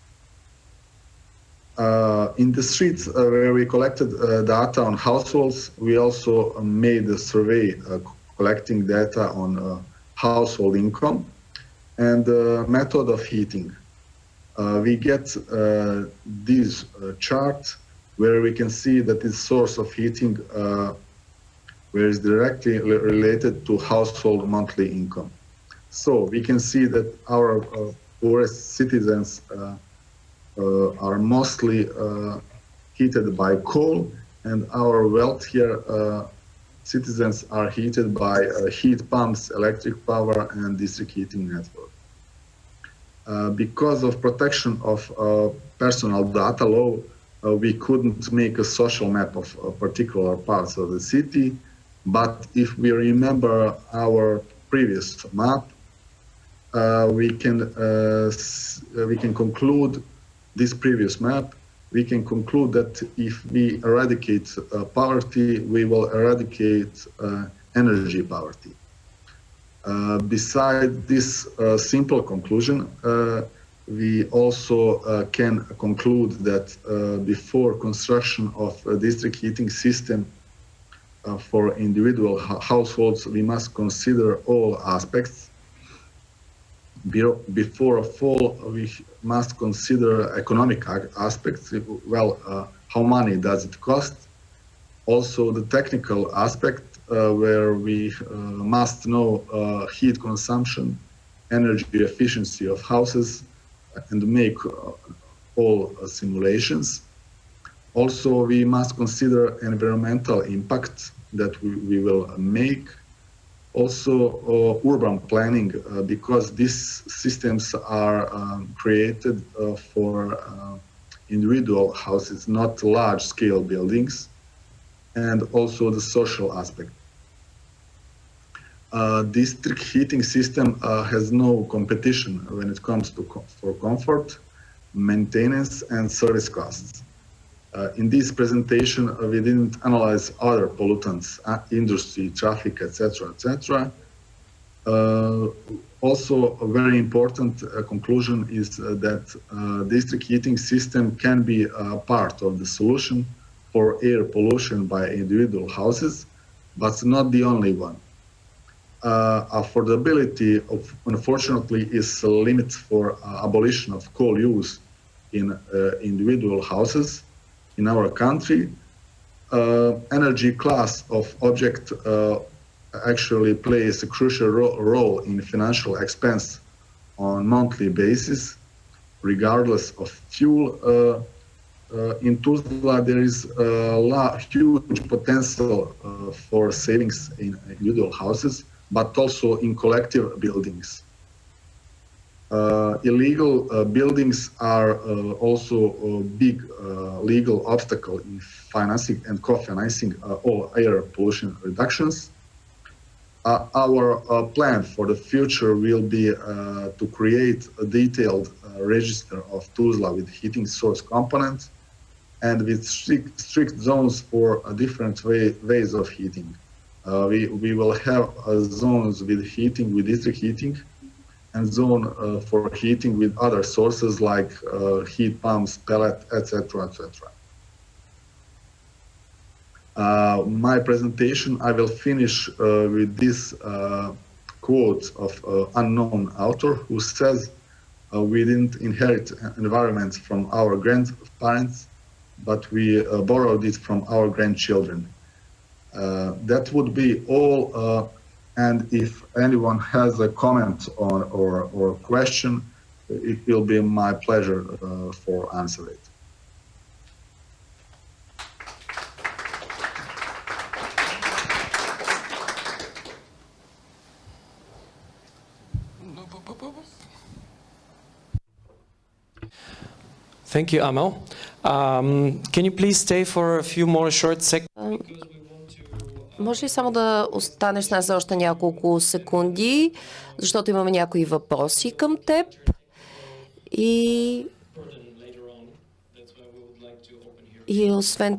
Uh, in the streets uh, where we collected uh, data on households, we also uh, made a survey uh, collecting data on uh, household income and uh, method of heating. We get this chart where we can see that this source of heating where is directly related to household monthly income. So we can see that our poorest citizens are mostly uh, heated by coal, and our wealthier uh, citizens are heated by uh, heat pumps, electric power, and district heating network. Uh, because of protection of uh, personal data law, uh, we couldn't make a social map of uh, particular parts of the city. But if we remember our previous map, uh, we can uh, uh, we can conclude this previous map. We can conclude that if we eradicate uh, poverty, we will eradicate uh, energy poverty. Uh, beside this uh, simple conclusion, uh, we also uh, can conclude that before construction of district heating system for individual households, we must consider all aspects. Be- Before a fall, we must consider economic aspects. Well, uh, how money does it cost? Also, the technical aspect, uh, where we uh, must know uh, heat consumption, energy efficiency of houses, and make uh, all simulations. Also, we must consider environmental impact that we, we will make. Also uh, urban planning uh, because these systems are um, created uh, for individual houses, not large scale buildings, and also the social aspect. Uh, district heating system uh, has no competition when it comes to co for comfort, maintenance, and service costs. Uh, in this presentation, uh, we didn't analyze other pollutants, uh, industry, traffic, etc., etc. Also, a very important conclusion is that district heating system can be a part of the solution for air pollution by individual houses, but not the only one. Uh, affordability, of, unfortunately, is a limit for uh, abolition of coal use in uh, individual houses in our country, uh, energy class of object uh, actually plays a crucial ro role in financial expense on monthly basis, regardless of fuel. Uh, uh, in Tuzla, there is a huge potential uh, for savings in individual houses, but also in collective buildings. Uh, illegal uh, buildings are uh, also a big legal obstacle in financing and co-financing all air pollution reductions. Uh, our uh, plan for the future will be uh, to create a detailed register of Tuzla with heating source components and with strict, strict zones for different way, ways of heating. We, we will have zones with heating, with district heating, and zone uh, for heating with other sources like uh, heat pumps, pellet, etc., etc. Uh, my presentation, I will finish uh, with this uh, quote of uh, unknown author who says, we didn't inherit environments from our grandparents, but we borrowed it from our grandchildren. That would be all. And if anyone has a comment on or, or question, it will be my pleasure uh, for answer it. Thank you, Amel. Um, can you please stay for a few more short seconds? Може ли само да останеш с нас за още няколко секунди, защото имаме някои въпроси към теб. И, и освен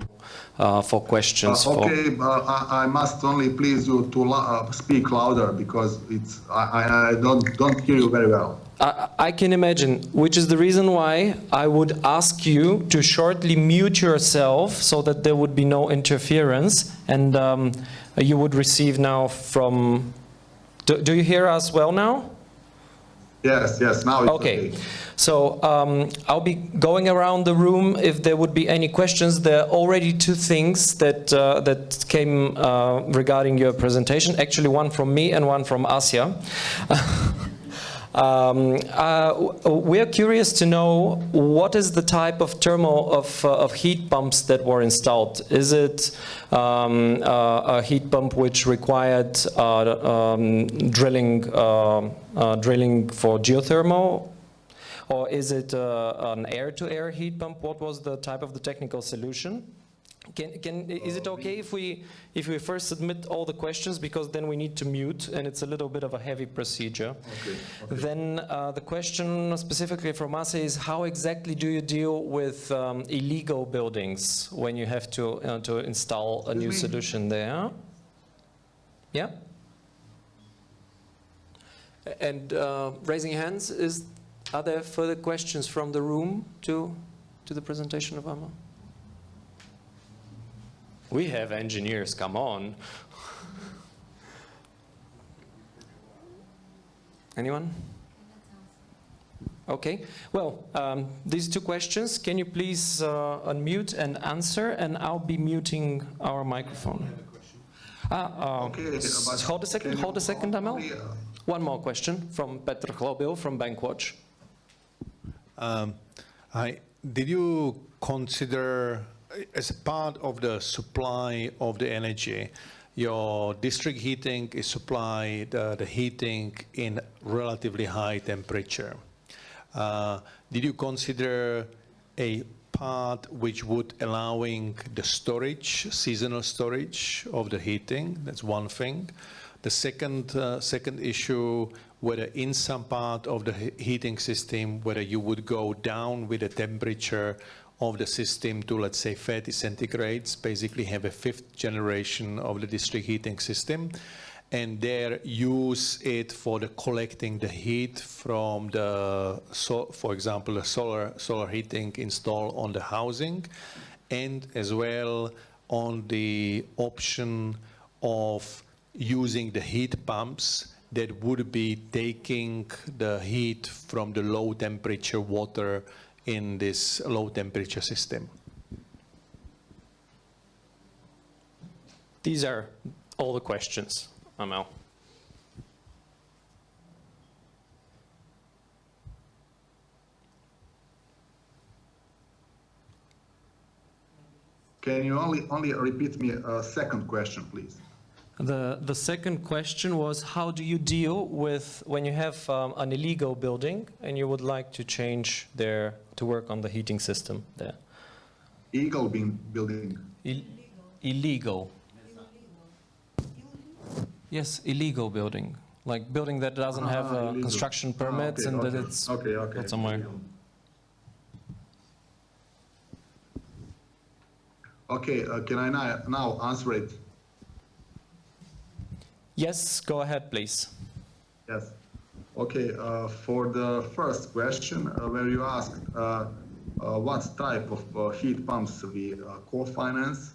Uh, for questions. Uh, for- okay, uh, I, I must only please you to lo- uh, speak louder because it's I, I, I don't don't hear you very well. I, I can imagine, which is the reason why I would ask you to shortly mute yourself so that there would be no interference and um, you would receive now from... Do, do you hear us well now? Yes, yes, now Okay, okay. so um, I'll be going around the room if there would be any questions. There are already two things that uh, that came uh, regarding your presentation. Actually, one from me and one from Asya. *laughs* Um, uh, we're curious to know what is the type of thermal of, uh, of heat pumps that were installed. Is it um, uh, a heat pump which required uh, um, drilling, uh, uh, drilling for geothermal, or is it uh, an air-to-air heat pump? What was the type of the technical solution? Can, can, is it okay if we, if we first submit all the questions because then we need to mute and it's a little bit of a heavy procedure. Then uh, the question specifically from us is how exactly do you deal with um, illegal buildings when you have to, uh, to install a new solution there? Yeah? And uh, raising hands, is, are there further questions from the room to, to the presentation of Amma? We have engineers, come on. Anyone? Okay, well, um, these two questions, can you please uh, unmute and answer, and I'll be muting our microphone. Ah, uh, Okay, s- hold a second, hold a second, Amel. only, uh, One more question from Petr Hlobil from Bankwatch. Um, I, did you consider, as part of the supply of the energy, your district heating is supplied uh, the heating in relatively high temperature. Uh, did you consider a part which would allowing the storage, seasonal storage of the heating? That's one thing. The second, uh, second issue, whether in some part of the heating system, whether you would go down with the temperature of the system to, let's say, 30 centigrades, basically have a fifth generation of the district heating system, and there use it for the collecting the heat from the, so, for example, the solar, solar heating install on the housing, and as well on the option of using the heat pumps that would be taking the heat from the low temperature water in this low temperature system. These are all the questions, Amel. Can you only only repeat me a second question, please? The, the second question was how do you deal with when you have um, an illegal building and you would like to change there to work on the heating system there? Eagle being building. Ill illegal. Yes, illegal building. Like building that doesn't have Ah, uh, illegal. construction Ah, permits okay, and that okay. it's okay, okay. somewhere. Okay, uh, can I now answer it? Yes, go ahead, please. Yes. Okay, uh, for the first question, uh, where you asked uh, uh, what type of uh, heat pumps we co-finance,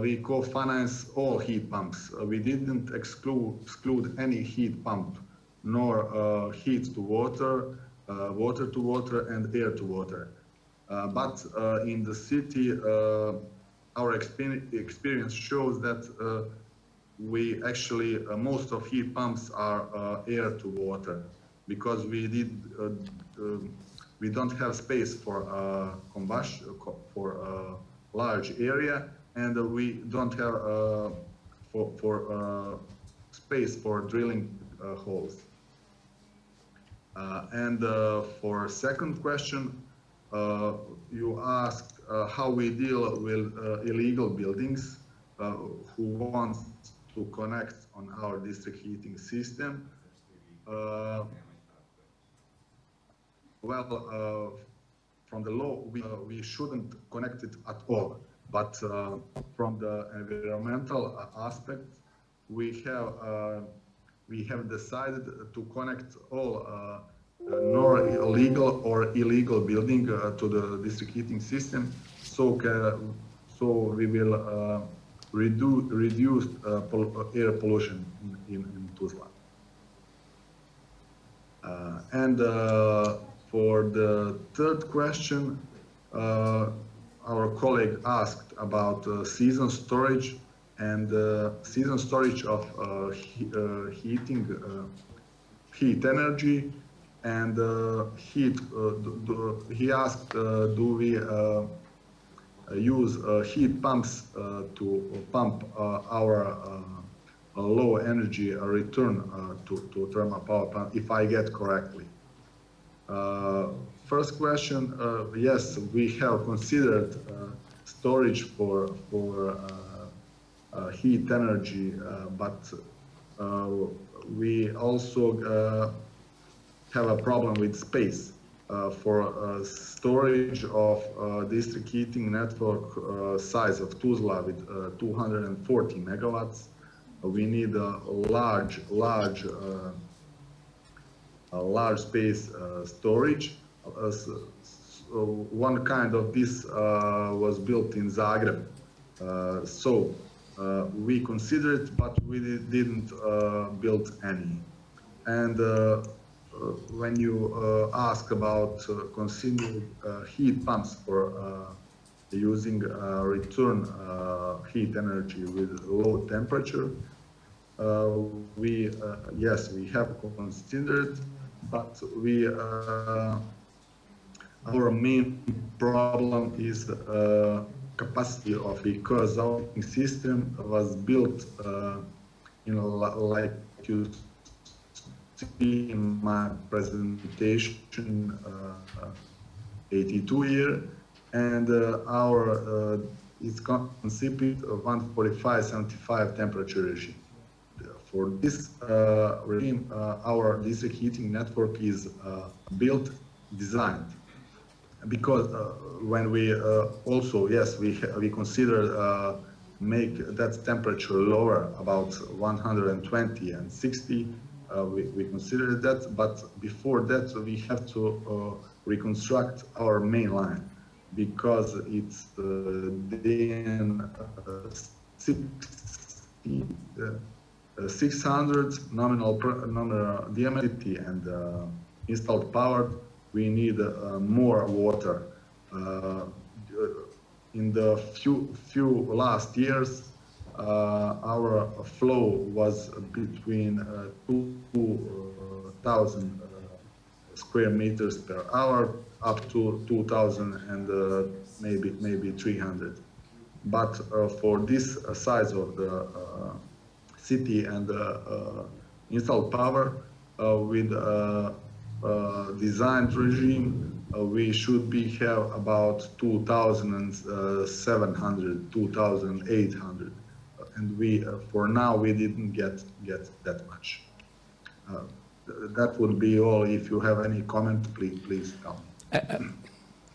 we co-finance all heat pumps. We didn't exclude, exclude any heat pump, nor heat to water, water to water, and air to water. But in the city, our experience shows that we actually, uh, most of heat pumps are uh, air to water because we did, uh, uh, we don't have space for uh, combustion, for uh, large area and uh, we don't have uh, for, for uh, space for drilling uh, holes. Uh, and uh, for second question, uh, you asked uh, how we deal with uh, illegal buildings uh, who want to connect on our district heating system. Uh, well, uh, from the law, we, uh, we shouldn't connect it at all. But uh, from the environmental uh, aspect, we have uh, we have decided to connect all uh, nor illegal or illegal building to the district heating system. So so we will uh, reduce reduce uh, pol- air pollution in, in, in Tuzla. Uh, and uh, for the third question, uh, our colleague asked about uh, season storage and uh, season storage of uh, he, uh, heating uh, heat energy and uh, heat. Uh, he asked, uh, do we uh, use uh, heat pumps uh, to pump uh, our uh, low energy uh, return uh, to, to thermal power plant, if I get correctly. Uh, first question, uh, yes, we have considered uh, storage for, for uh, uh, heat energy, uh, but uh, we also uh, have a problem with space. Uh, for storage of uh, district heating network uh, size of Tuzla with uh, 240 megawatts, we need a large, large, a large space storage. S- s- uh, one kind of this uh, was built in Zagreb. Uh, so uh, we considered, but we didn't build any. And when you uh, ask about uh, considering uh, heat pumps for using return heat energy with low temperature, we yes we have considered, but we our main problem is uh, capacity of the co-zoning system was built uh, know, like you see in my presentation, uh, 82 year, and uh, our uh, it's conceived of 145-75 temperature regime. For this uh, regime, uh, our district heating network is uh, built, designed, because uh, when we uh, also yes we we consider uh, make that temperature lower about 120 and 60 uh, we, we consider that but before that we have to uh, reconstruct our main line because it's uh, then uh, 60, uh, uh, 600 nominal nominal diameter and uh, installed power we need uh, more water. Uh, in the few few last years, uh, our flow was between uh, two thousand uh, square meters per hour up to 2,000 and uh, maybe maybe 300. But uh, for this uh, size of the uh, city and uh, uh, installed power uh, with uh, uh, designed regime, uh, we should be have about 2,700, 2,800, and we uh, for now we didn't get get that much. Uh, th- that would be all. If you have any comment, please please tell me.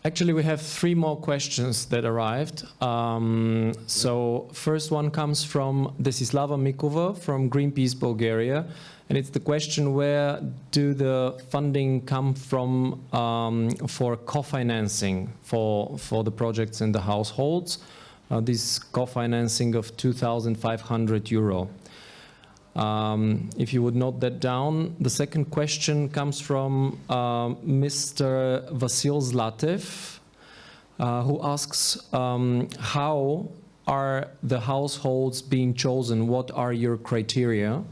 Actually, we have three more questions that arrived. Um, so first one comes from Desislava Mikova from Greenpeace Bulgaria. And it's the question, where do the funding come from um, for co-financing for, for the projects in the households? Uh, this co-financing of 2,500 euro. Um, if you would note that down. The second question comes from um, Mr. Vasil Zlatev, uh, who asks, um, how are the households being chosen? What are your criteria?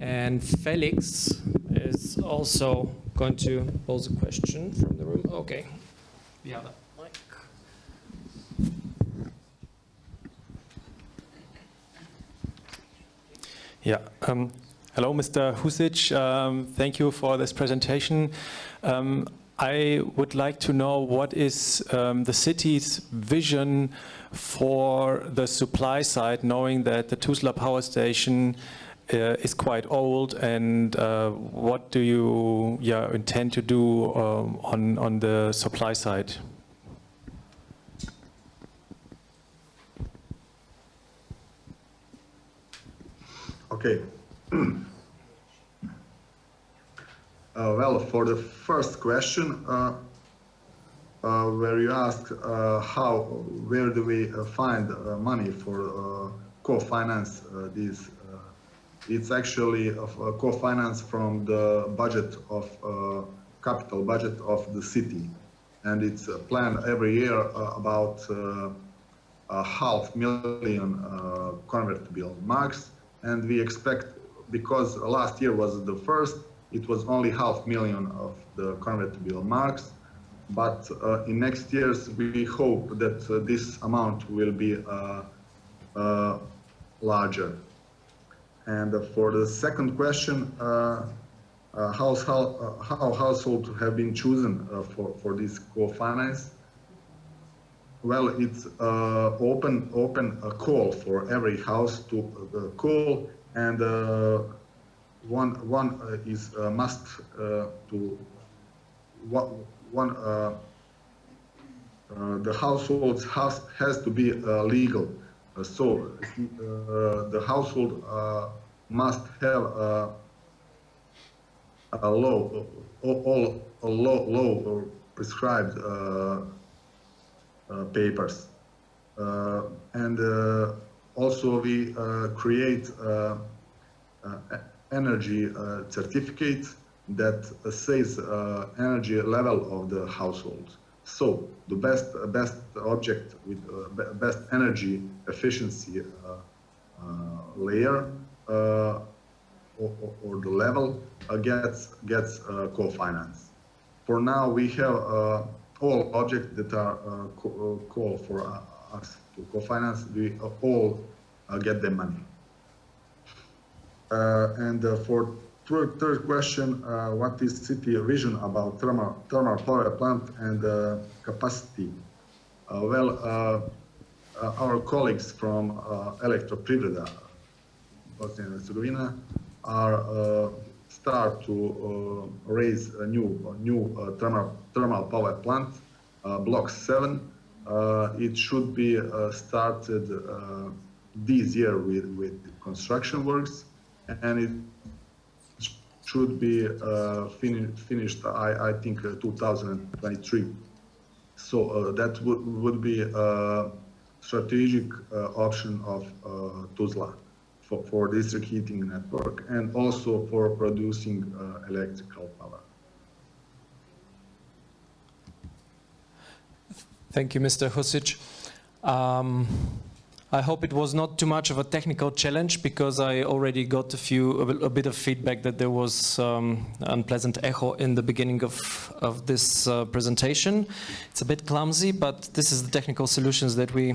And Felix is also going to pose a question from the room. Okay have a mic. Yeah. Um, hello, Mr. Husic. Um, thank you for this presentation. Um, I would like to know what is um, the city's vision for the supply side, knowing that the Tuzla power station uh, is quite old, and uh, what do you yeah, intend to do um, on, on the supply side? Okay. *clears throat* Uh, well, for the first question, uh, uh, where you ask uh, how, where do we uh, find uh, money for co-finance these, it's actually of, co-finance from the budget of, capital budget of the city. And it's planned every year about a half million convertible marks and we expect because last year was the first it was only half million of the convertible marks. But uh, in next years we hope that uh, this amount will be uh, uh, larger. And for the second question uh, uh, how, uh, how households have been chosen for, for this co-finance well, it's uh, open open a call for every house to uh, call, and uh, one one uh, is must to one one the household has has to be legal. So the household must have uh, a law all, all a law law prescribed. Uh, papers. Uh, and uh, also we create energy certificate that says energy level of the household. So the best best object with uh, best energy efficiency uh, uh, layer or, or- the level gets gets co-finance. For now, we have all objects that are uh, co- uh, call for uh, us to co-finance, we uh, all uh, get the money. Uh, and for third, third question, what is city vision about thermal, thermal power plant and capacity? Well, our colleagues from uh, Elektroprivreda, Bosnia and Herzegovina, are start to uh, raise a new new uh, thermal thermal power plant, uh, Block Seven. Uh, it should be started this year with with construction works, and it should be uh, fini finished. I I think uh, 2023. So uh, that would would be a strategic option of Tuzla for, for district heating network and also for producing uh, electrical power. Thank you, Mr. Husic. Um, I hope it was not too much of a technical challenge because I already got a few a bit of feedback that there was um, unpleasant echo in the beginning of of this uh, presentation. It's a bit clumsy, but this is the technical solutions that we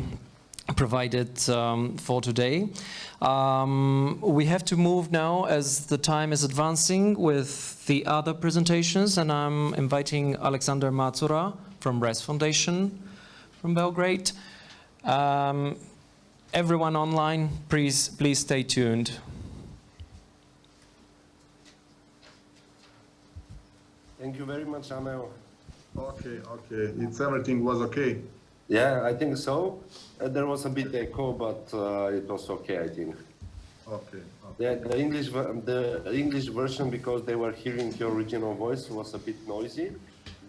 provided um, for today. Um, we have to move now as the time is advancing with the other presentations and I'm inviting Alexander Macura from RES Foundation from Belgrade. Um, everyone online, please, please stay tuned. Thank you very much, Amel. Okay, okay. It's everything was okay. Yeah, I think so. Uh, there was a bit echo, but uh, it was okay, I think. Okay. The, the English the English version, because they were hearing your original voice, was a bit noisy,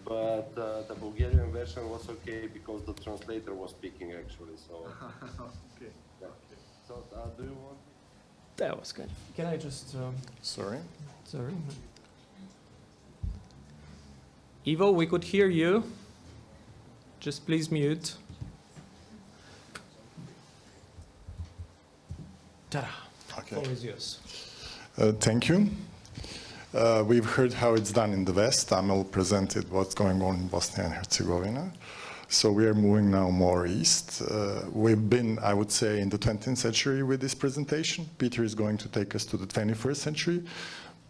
but uh, the Bulgarian version was okay because the translator was speaking actually. So, *laughs* okay. yeah. So, uh, do you want? That was good. Can I just... Um, Sorry. sorry. Ivo, we could hear you. Just please mute. Ta-da. Okay. Floor is yours. Uh, thank you. Uh, we've heard how it's done in the West. Amel presented what's going on in Bosnia and Herzegovina. So we are moving now more east. Uh, we've been, I would say, in the 20th century with this presentation. Peter is going to take us to the 21st century.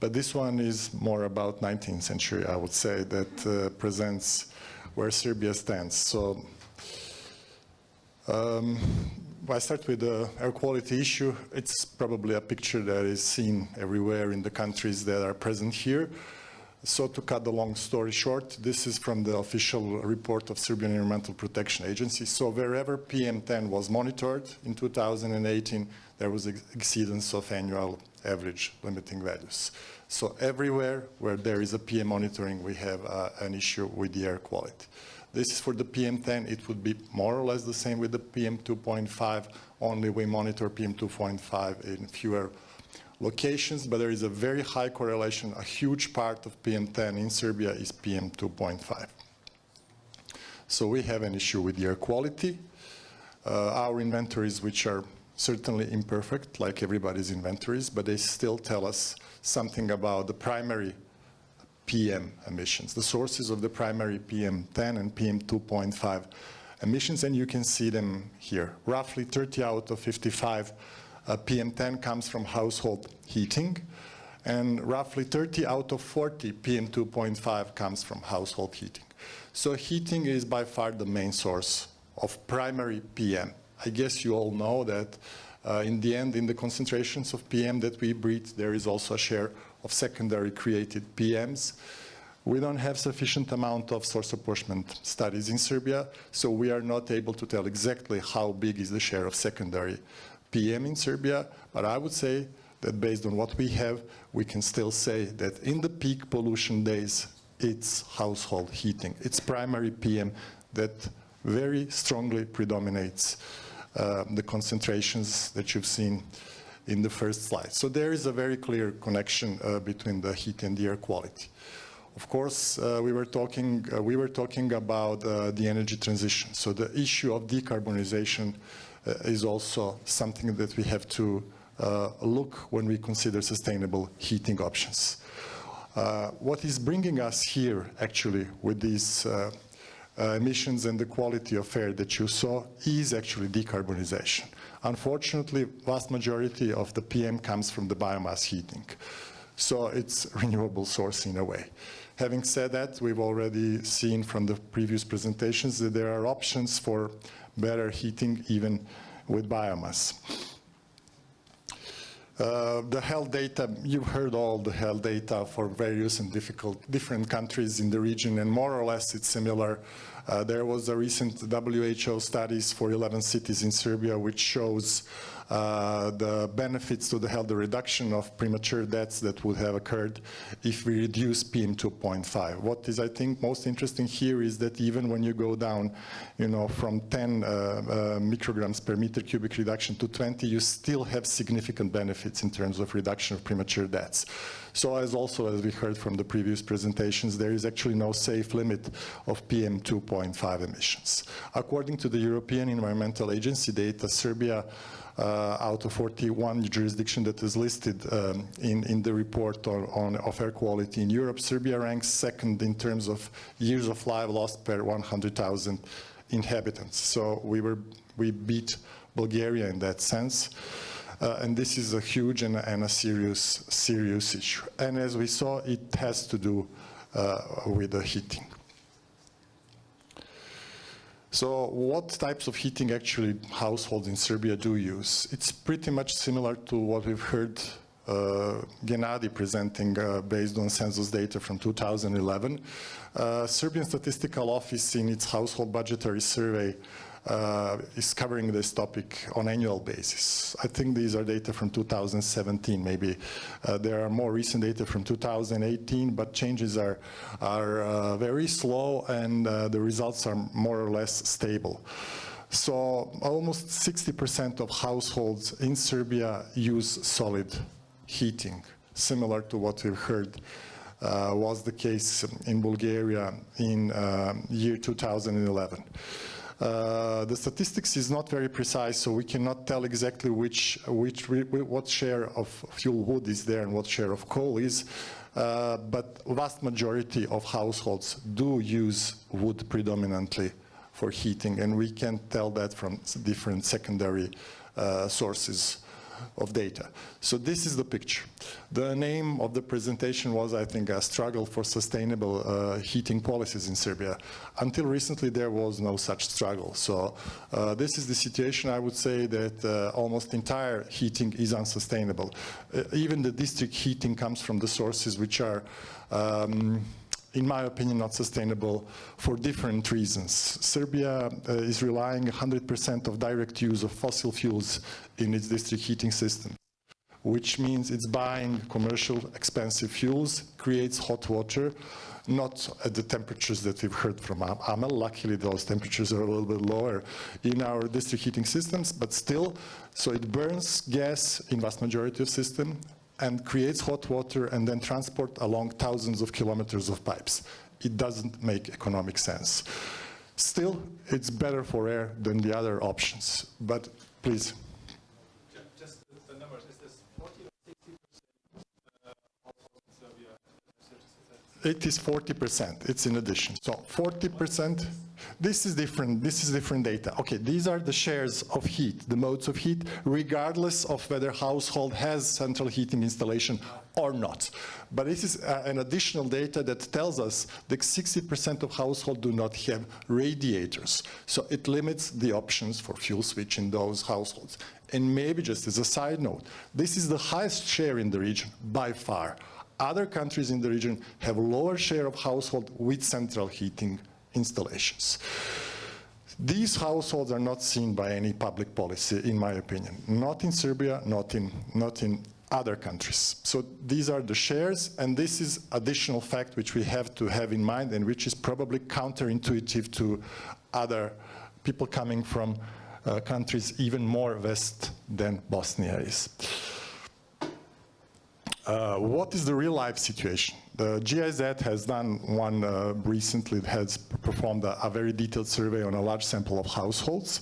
But this one is more about 19th century, I would say, that uh, presents where Serbia stands. So um, I start with the air quality issue. It's probably a picture that is seen everywhere in the countries that are present here. So to cut the long story short, this is from the official report of Serbian Environmental Protection Agency. So wherever PM10 was monitored in 2018, there was ex exceedance of annual average limiting values. So everywhere where there is a PM monitoring, we have uh, an issue with the air quality. This is for the PM10. It would be more or less the same with the PM2.5, only we monitor PM2.5 in fewer locations, but there is a very high correlation. A huge part of PM10 in Serbia is PM2.5. So we have an issue with the air quality. Uh, our inventories, which are certainly imperfect, like everybody's inventories, but they still tell us something about the primary PM emissions, the sources of the primary PM10 and PM2.5 emissions, and you can see them here. Roughly 30 out of 55 uh, PM10 comes from household heating, and roughly 30 out of 40 PM2.5 comes from household heating. So heating is by far the main source of primary PM. I guess you all know that uh, in the end, in the concentrations of PM that we breathe, there is also a share of secondary created PMs. We don't have sufficient amount of source apportionment studies in Serbia, so we are not able to tell exactly how big is the share of secondary PM in Serbia, but I would say that based on what we have, we can still say that in the peak pollution days, it's household heating. It's primary PM that very strongly predominates uh, the concentrations that you've seen in the first slide. So there is a very clear connection uh, between the heat and the air quality. Of course, uh, we were talking uh, we were talking about uh, the energy transition. So the issue of decarbonization uh, is also something that we have to look when we consider sustainable heating options. What is bringing us here, actually, with these uh, emissions and the quality of air that you saw is actually decarbonization. Unfortunately, vast majority of the PM comes from the biomass heating. So it's *laughs* renewable source in a way. Having said that, we've already seen from the previous presentations that there are options for better heating even with biomass. Uh, the health data, you've heard all the health data for various and difficult, different countries in the region, and more or less it's similar. Uh, there was a recent WHO studies for 11 cities in Serbia which shows the benefits to the health, the reduction of premature deaths that would have occurred if we reduce PM 2.5. What is, I think, most interesting here is that even when you go down, you know, from 10 uh, uh, micrograms per meter cubic reduction to 20, you still have significant benefits in terms of reduction of premature deaths. So as also, as we heard from the previous presentations, there is actually no safe limit of PM 2.5 emissions. According to the European Environmental Agency data, Serbia uh, out of 41 jurisdiction that is listed um, in, in the report on, on, of air quality in Europe, Serbia ranks second in terms of years of life lost per 100,000 inhabitants. So we, were, we beat Bulgaria in that sense. Uh, and this is a huge and, and, a serious, serious issue. And as we saw, it has to do uh, with the heating. So what types of heating actually households in Serbia do use? It's pretty much similar to what we've heard uh, Gennady presenting uh, based on census data from 2011. Uh, Serbian Statistical Office in its household budgetary survey uh, is covering this topic on annual basis. I think these are data from 2017, maybe uh, there are more recent data from 2018, but changes are, are uh, very slow and uh, the results are more or less stable. So almost 60% of households in Serbia use solid heating, similar to what we've heard uh, was the case in Bulgaria in uh, year 2011. Uh, the statistics is not very precise, so we cannot tell exactly which, which, what share of fuel wood is there and what share of coal is. Uh, but vast majority of households do use wood predominantly for heating, and we can tell that from different secondary uh, sources of data. So this is the picture. The name of the presentation was, I think, a struggle for sustainable uh, heating policies in Serbia. Until recently, there was no such struggle. So uh, this is the situation, I would say, that uh, almost entire heating is unsustainable. Uh, even the district heating comes from the sources which are um, in my opinion, not sustainable for different reasons. Serbia uh, is relying 100% of direct use of fossil fuels in its district heating system, which means it's buying commercial expensive fuels, creates hot water, not at the temperatures that we've heard from Amel. Luckily, those temperatures are a little bit lower in our district heating systems, but still, so it burns gas in vast majority of system, and creates hot water and then transport along thousands of kilometers of pipes. It doesn't make economic sense. Still, it's better for air than the other options. But please. Just the numbers, is this 40 60% uh, It is 40%, it's in addition. So 40%. This is different, this is different data. Okay, these are the shares of heat, the modes of heat, regardless of whether household has central heating installation or not. But this is uh, an additional data that tells us that 60% of households do not have radiators. So it limits the options for fuel switch in those households. And maybe just as a side note, this is the highest share in the region by far. Other countries in the region have lower share of household with central heating installations. These households are not seen by any public policy, in my opinion. Not in Serbia, not in, not in other countries. So these are the shares, and this is additional fact which we have to have in mind and which is probably counterintuitive to other people coming from uh, countries even more west than Bosnia is. Uh, what is the real life situation? The GIZ has done one uh, recently, has performed a, a, very detailed survey on a large sample of households,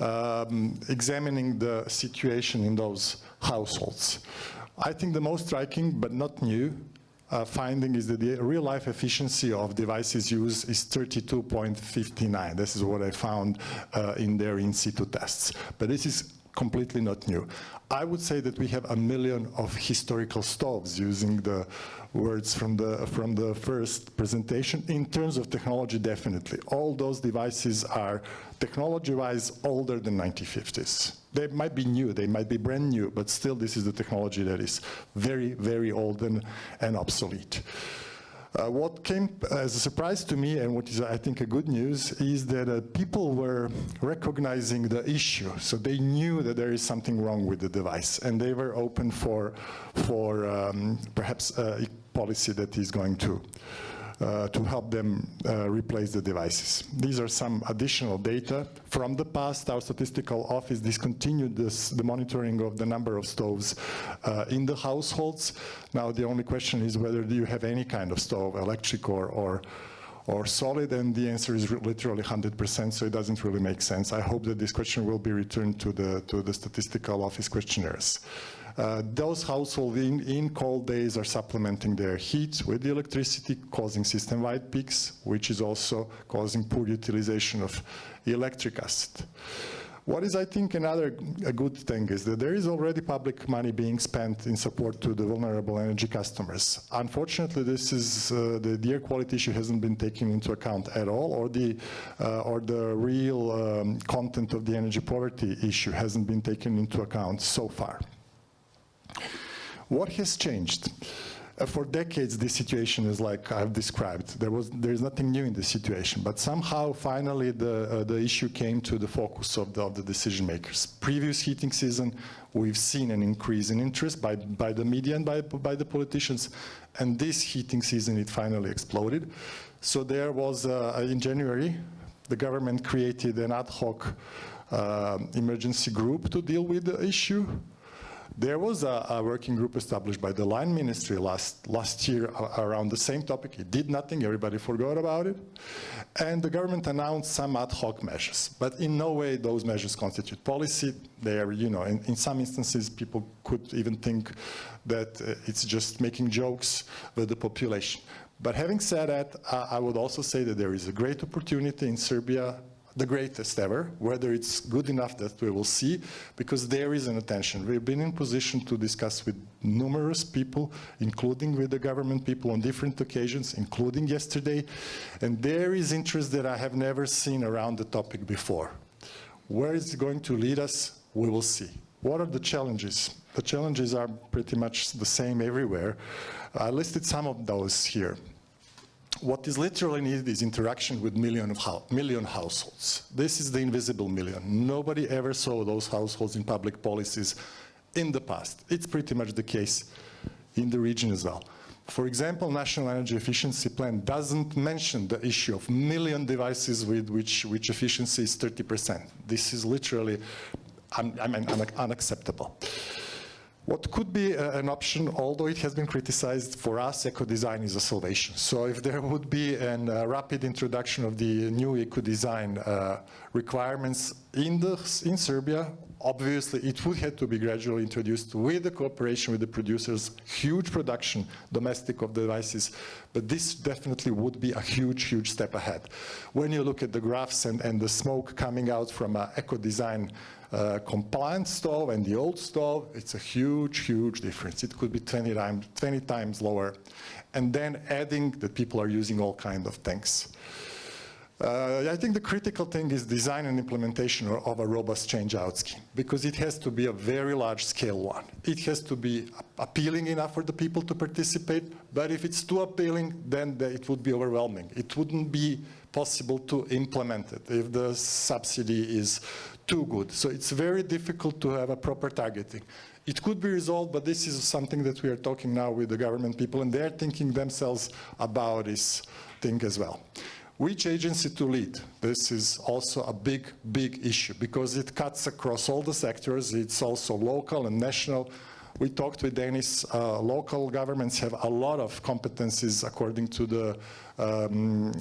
um, examining the situation in those households. I think the most striking, but not new, uh, finding is that the real life efficiency of devices used is 32.59. This is what I found uh, in their in situ tests. But this is completely not new. I would say that we have a million of historical stoves using the words from the, from the first presentation. In terms of technology, definitely. All those devices are technology-wise older than 1950s. They might be new, they might be brand new, but still this is the technology that is very, very old and, and obsolete. Uh, what came as a surprise to me, and what is, I think, a good news, is that uh, people were recognizing the issue. So they knew that there is something wrong with the device, and they were open for, for um, perhaps a policy that is going to uh, to help them uh, replace the devices. These are some additional data. From the past, our statistical office discontinued this, the monitoring of the number of stoves uh, in the households. Now the only question is whether do you have any kind of stove, electric or, or or solid, and the answer is literally 100%, so it doesn't really make sense. I hope that this question will be returned to the, to the statistical office questionnaires. Uh, those households in, in, cold days are supplementing their heat with the electricity, causing system-wide peaks, which is also causing poor utilization of electric acid. What is, I think, another a good thing is that there is already public money being spent in support to the vulnerable energy customers. Unfortunately, this is uh, the, the, air quality issue hasn't been taken into account at all, or the uh, or the real um, content of the energy poverty issue hasn't been taken into account so far. What has changed? Uh, for decades, this situation is like I've described. There was there is nothing new in this situation, but somehow, finally, the uh, the issue came to the focus of the, of the decision makers. Previous heating season, we've seen an increase in interest by by the media and by by the politicians, and this heating season it finally exploded. So there was uh, in January, the government created an ad hoc uh, emergency group to deal with the issue. There was a, a, working group established by the line ministry last, last year around the same topic. It did nothing, everybody forgot about it. And the government announced some ad hoc measures, but in no way those measures constitute policy. They are, you know, in, in some instances people could even think that uh, it's just making jokes with the population. But having said that, I would also say that there is a great opportunity in Serbia the greatest ever. Whether it's good enough that we will see, because there is an attention. We've been in position to discuss with numerous people, including with the government people on different occasions, including yesterday, and there is interest that I have never seen around the topic before. Where is it going to lead us? We will see. What are the challenges? The challenges are pretty much the same everywhere. I listed some of those here what is literally needed is interaction with million, of million households. This is the invisible million. Nobody ever saw those households in public policies in the past. It's pretty much the case in the region as well. For example, National Energy Efficiency Plan doesn't mention the issue of million devices with which, which efficiency is 30%. This is literally un, I mean, un unacceptable. What could be uh, an option, although it has been criticized for us, eco-design is a salvation. So if there would be a uh, rapid introduction of the new eco-design uh, requirements in, the, in Serbia, obviously it would have to be gradually introduced with the cooperation with the producers, huge production, domestic of devices, but this definitely would be a huge, huge step ahead. When you look at the graphs and, and the smoke coming out from an eco-design uh, compliant stove and the old stove, it's a huge, huge difference. It could be 20 times, 20 times lower. And then adding that people are using all kinds of things. Uh, I think the critical thing is design and implementation of a robust change-out scheme because it has to be a very large-scale one. It has to be appealing enough for the people to participate, but if it's too appealing, then it would be overwhelming. It wouldn't be possible to implement it if the subsidy is too good. So it's very difficult to have a proper targeting. It could be resolved, but this is something that we are talking now with the government people, and they're thinking themselves about this thing as well. Which agency to lead? This is also a big, big issue because it cuts across all the sectors. It's also local and national. We talked with Denis, uh, local governments have a lot of competencies according to the um,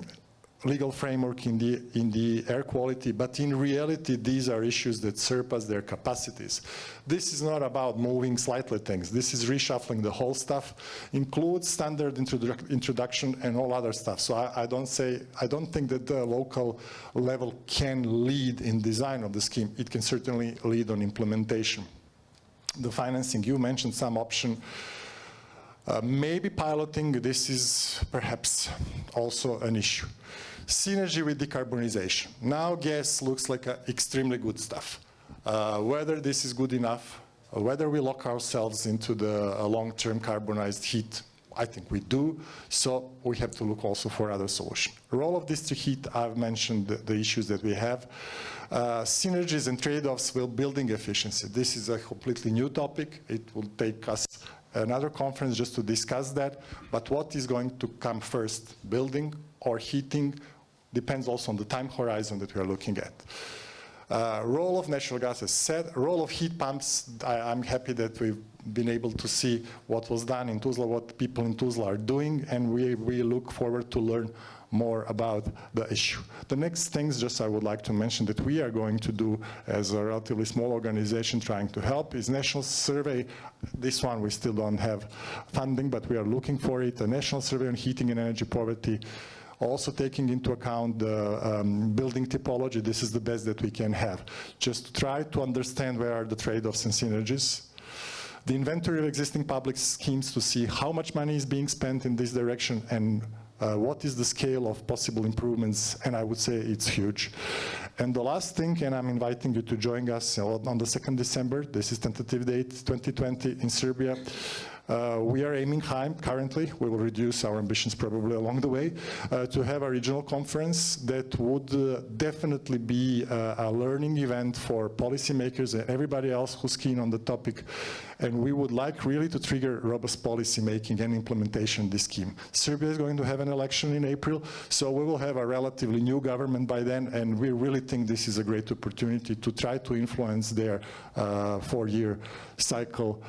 legal framework in the, in the air quality, but in reality, these are issues that surpass their capacities. This is not about moving slightly things. This is reshuffling the whole stuff, includes standard introdu introduction and all other stuff. So I, I, don't say, I don't think that the local level can lead in design of the scheme. It can certainly lead on implementation. The financing, you mentioned some option uh, maybe piloting, this is perhaps also an issue. Synergy with decarbonization. Now gas looks like extremely good stuff. Uh, whether this is good enough, whether we lock ourselves into the long-term carbonized heat, I think we do, so we have to look also for other solutions. Role of district heat, I've mentioned the, the issues that we have. Uh, synergies and trade-offs will building efficiency. This is a completely new topic. It will take us another conference just to discuss that. But what is going to come first, building or heating, depends also on the time horizon that we are looking at. Uh, role of natural gas is set. Role of heat pumps, I, am happy that we've been able to see what was done in Tuzla, what people in Tuzla are doing, and we, we look forward to learn more about the issue. The next things just I would like to mention that we are going to do as a relatively small organization trying to help is national survey. This one we still don't have funding, but we are looking for it. A national survey on heating and energy poverty also taking into account the um, building typology, this is the best that we can have. Just to try to understand where are the trade-offs and synergies. The inventory of existing public schemes to see how much money is being spent in this direction and uh, what is the scale of possible improvements, and I would say it's huge. And the last thing, and I'm inviting you to join us on the 2nd December, this is tentative date 2020 in Serbia. Uh, we are aiming high currently. We will reduce our ambitions probably along the way uh, to have a regional conference that would uh, definitely be uh, a learning event for policymakers and everybody else who's keen on the topic. And we would like really to trigger robust policy making and implementation of this scheme. Serbia is going to have an election in April, so we will have a relatively new government by then, and we really think this is a great opportunity to try to influence their uh, four-year cycle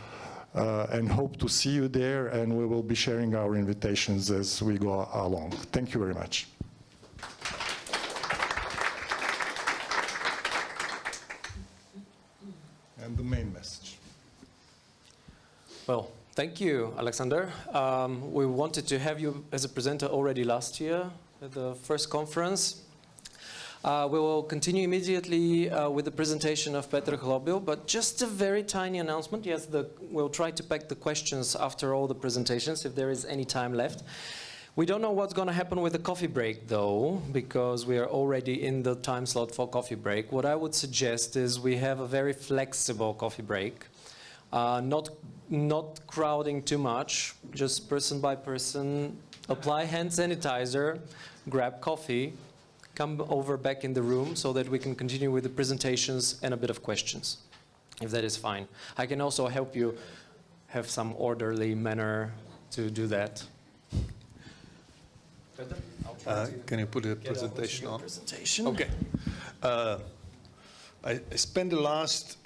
uh, and hope to see you there and we will be sharing our invitations as we go along. Thank you very much. And the main message. Well, thank you, Alexander. Um, we wanted to have you as a presenter already last year at the first conference. Uh, we will continue immediately uh, with the presentation of Petr Hlobil, but just a very tiny announcement. Yes, the, we'll try to pack the questions after all the presentations, if there is any time left. We don't know what's going to happen with the coffee break, though, because we are already in the time slot for coffee break. What I would suggest is we have a very flexible coffee break, uh, not, not crowding too much, just person by person, apply hand sanitizer, grab coffee, come over back in the room so that we can continue with the presentations and a bit of questions, if that is fine. I can also help you have some orderly manner to do that. Uh, can you put a presentation on? Presentation. Okay. Uh, I, I spent the last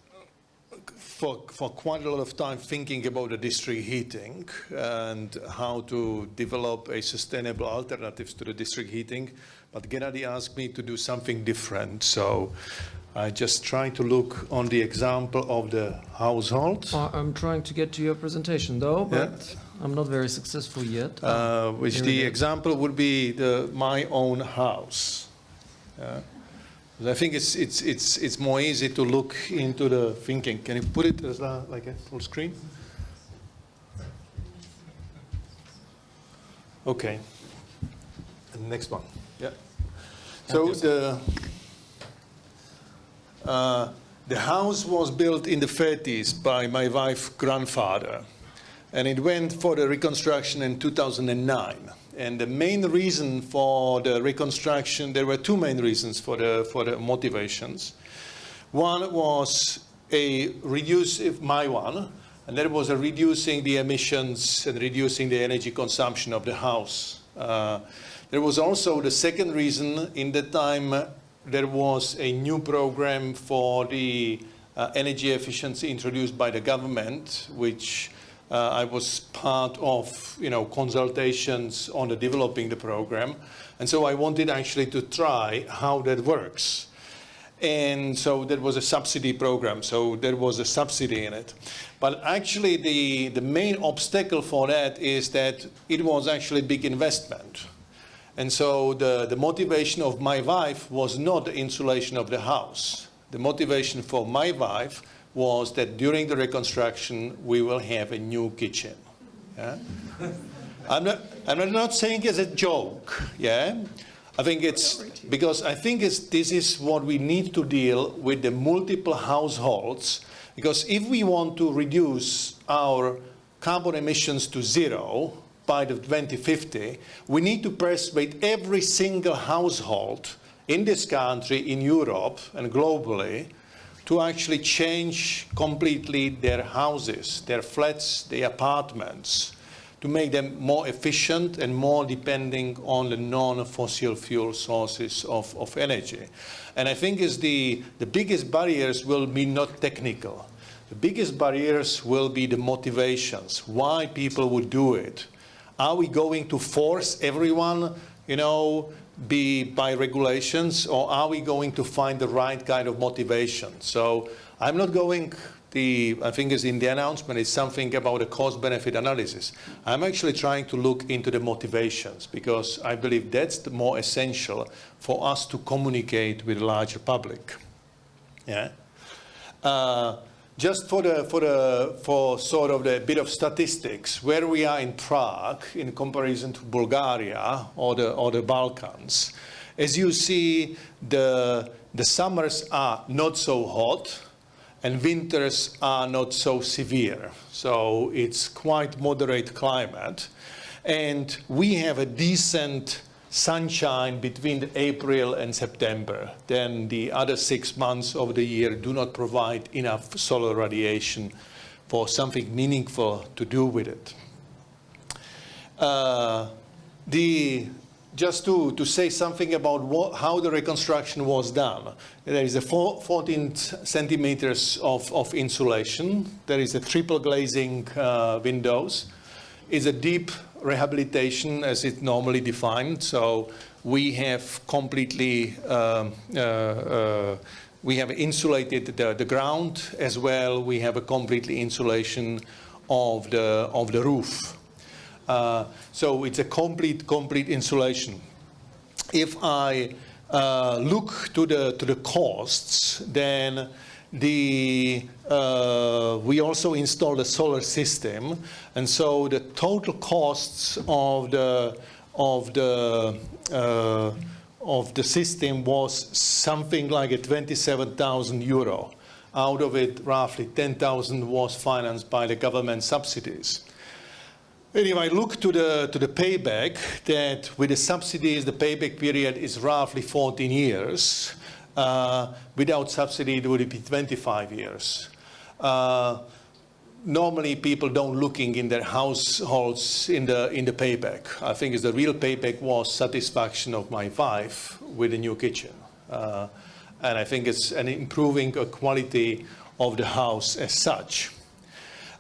for, for quite a lot of time thinking about the district heating and how to develop a sustainable alternatives to the district heating. But Gennady asked me to do something different. So I just try to look on the example of the household. Uh, I'm trying to get to your presentation though, but yeah. I'm not very successful yet. Uh, which the example would be the my own house. Uh, I think it's, it's, it's, it's more easy to look into the thinking. Can you put it as a, like a full screen? Okay. And next one. So the uh, the house was built in the 30s by my wife's grandfather, and it went for the reconstruction in 2009. And the main reason for the reconstruction, there were two main reasons for the for the motivations. One was a reduce, my one, and that was a reducing the emissions and reducing the energy consumption of the house. Uh, there was also the second reason, in that time there was a new program for the uh, energy efficiency introduced by the government, which Uh, I was part of, you know, consultations on the developing the program. And so I wanted actually to try how that works. And so there was a subsidy program, so there was a subsidy in it. But actually the, the main obstacle for that is that it was actually a big investment. And so the, the motivation of my wife was not the insulation of the house. The motivation for my wife was that during the reconstruction we will have a new kitchen. Yeah? *laughs* I'm, not, I'm not saying as a joke, yeah? I think it's because I think it's, this is what we need to deal with the multiple households because if we want to reduce our carbon emissions to zero by the 2050, we need to persuade every single household in this country, in Europe and globally to actually change completely their houses, their flats, their apartments, to make them more efficient and more depending on the non-fossil fuel sources of, of energy. And I think is the, the biggest barriers will be not technical. The biggest barriers will be the motivations, why people would do it. Are we going to force everyone, you know, be by regulations, or are we going to find the right kind of motivation? So I'm not going the, I think is in the announcement, is something about a cost-benefit analysis. I'm actually trying to look into the motivations because I believe that's the more essential for us to communicate with the larger public. Yeah. Uh, just for the for the for sort of the bit of statistics, where we are in Prague in comparison to Bulgaria or the or the Balkans, as you see, the the summers are not so hot and winters are not so severe. So it's quite moderate climate. And we have a decent sunshine between April and September. Then the other six months of the year do not provide enough solar radiation for something meaningful to do with it. Uh, the just to, to say something about what, how the reconstruction was done. There is a four, 14 centimeters of, of insulation. There is a triple glazing uh, windows. It's a deep rehabilitation as it's normally defined. So we have completely, um, uh, uh, we have insulated the, the ground as well. We have a completely insulation of the, of the roof. Uh, so it's a complete, complete insulation. If I uh, look to the, to the costs, then the, uh, we also installed a solar system. And so the total costs of the, of the, uh, of the system was something like a 27,000 euro. Out of it, roughly 10,000 was financed by the government subsidies. I look to the, to the payback, that with the subsidies, the payback period is roughly 14 years. Uh, without subsidy, it would be 25 years. Uh, normally, people don't looking in their households in the, in the payback. I think it's the real payback was satisfaction of my wife with a new kitchen. Uh, and I think it's an improving a quality of the house as such.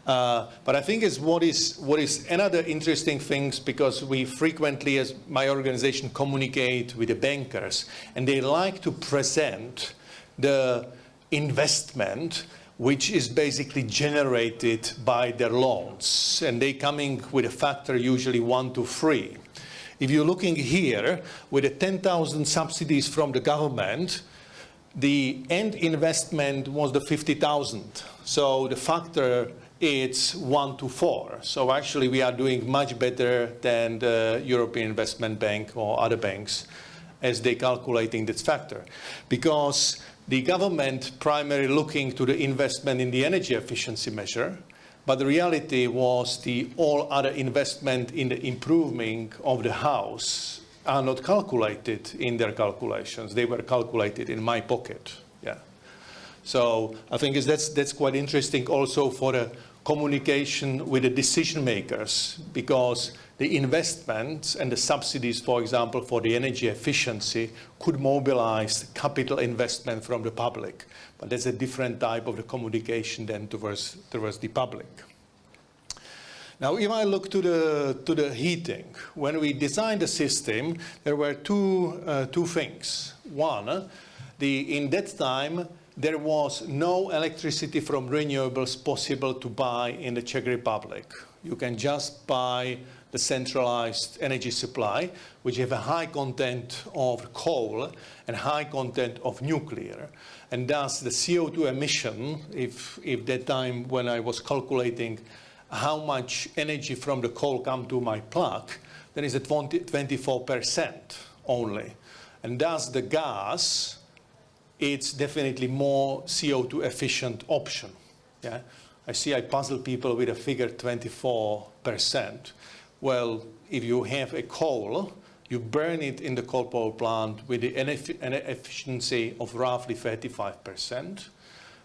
Uh, but I think is what is what is another interesting things because we frequently, as my organization, communicate with the bankers, and they like to present the investment which is basically generated by their loans, and they coming with a factor usually one to three. If you're looking here with the 10,000 subsidies from the government, the end investment was the 50,000. So the factor it's one to four. So actually we are doing much better than the European Investment Bank or other banks as they calculating this factor. Because the government primarily looking to the investment in the energy efficiency measure, but the reality was the all other investment in the improving of the house are not calculated in their calculations. They were calculated in my pocket. Yeah. So I think that's, that's quite interesting also for the communication with the decision makers because the investments and the subsidies, for example, for the energy efficiency could mobilize capital investment from the public. But that's a different type of the communication than towards, towards the public. Now, if I look to the, to the heating, when we designed the system, there were two, uh, two things. One, the, in that time, there was no electricity from renewables possible to buy in the Czech Republic. You can just buy the centralized energy supply, which have a high content of coal and high content of nuclear. And thus the CO2 emission, if, if that time when I was calculating how much energy from the coal come to my plug, then is a 20, 24% only. And thus the gas, it's definitely more CO2 efficient option. Yeah? I see I puzzle people with a figure 24%. Well, if you have a coal, you burn it in the coal power plant with an efficiency of roughly 35%.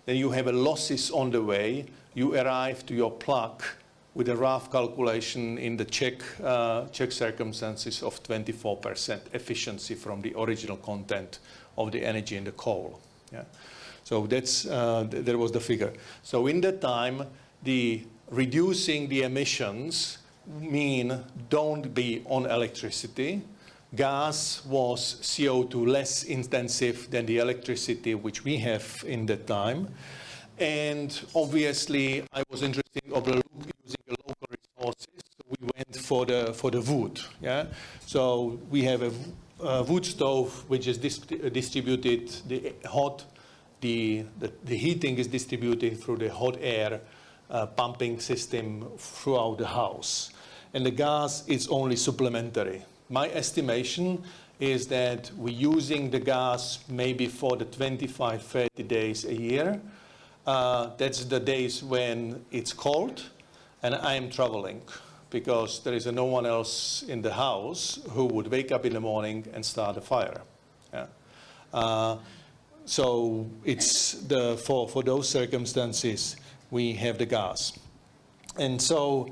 Then you have a losses on the way. You arrive to your plug with a rough calculation in the Czech, uh, Czech circumstances of 24% efficiency from the original content of the energy in the coal. Yeah. So that's, uh, th there was the figure. So in that time, the reducing the emissions mean don't be on electricity. Gas was CO2 less intensive than the electricity which we have in that time. And obviously, I was interested in using the local resources. So we went for the, for the wood. Yeah? So we have a, a wood stove which is dis distributed, the hot, the, the, the heating is distributed through the hot air uh, pumping system throughout the house and the gas is only supplementary. My estimation is that we're using the gas maybe for the 25, 30 days a year. Uh, that's the days when it's cold and I am traveling because there is no one else in the house who would wake up in the morning and start a fire. Yeah. Uh, so it's the, for, for those circumstances, we have the gas. And so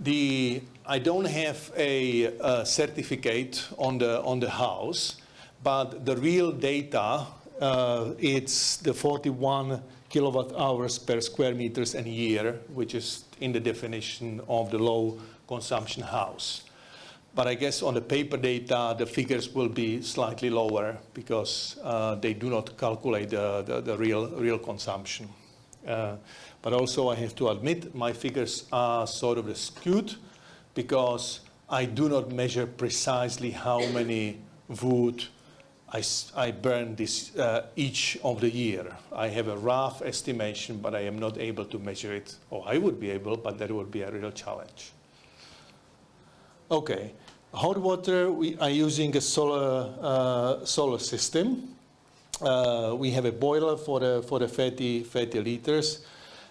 the, I don't have a, a, certificate on the, on the house, but the real data, uh, it's the 41 kilowatt hours per square meters a year, which is in the definition of the low consumption house. But I guess on the paper data, the figures will be slightly lower because uh, they do not calculate the, the, the real, real consumption. Uh, but also I have to admit my figures are sort of skewed because I do not measure precisely how many wood I, I burn this uh, each of the year. I have a rough estimation, but I am not able to measure it. Or I would be able, but that would be a real challenge. Okay, hot water, we are using a solar, uh, solar system. Uh, we have a boiler for the, for the 30, 30 liters.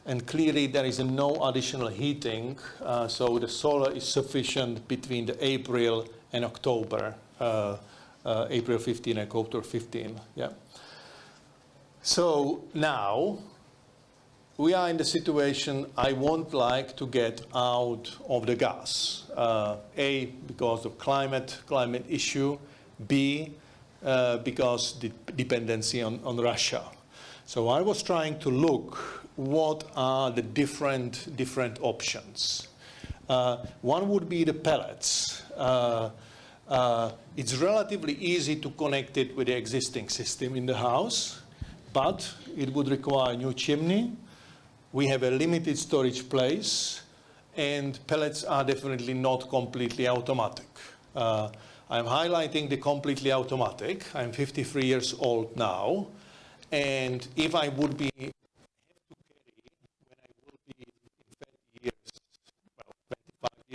And clearly there is no additional heating, uh, so the solar is sufficient between the April and October, uh, uh, April 15 and October 15. Yeah. So now we are in the situation I won't like to get out of the gas. Uh, A, because of climate, climate issue. B, uh, because the dependency on, on Russia. So I was trying to look what are the different, different options. Uh, one would be the pellets. Uh, uh, it's relatively easy to connect it with the existing system in the house, but it would require a new chimney. We have a limited storage place, and pellets are definitely not completely automatic. Uh, I'm highlighting the completely automatic. I'm 53 years old now, and if I would be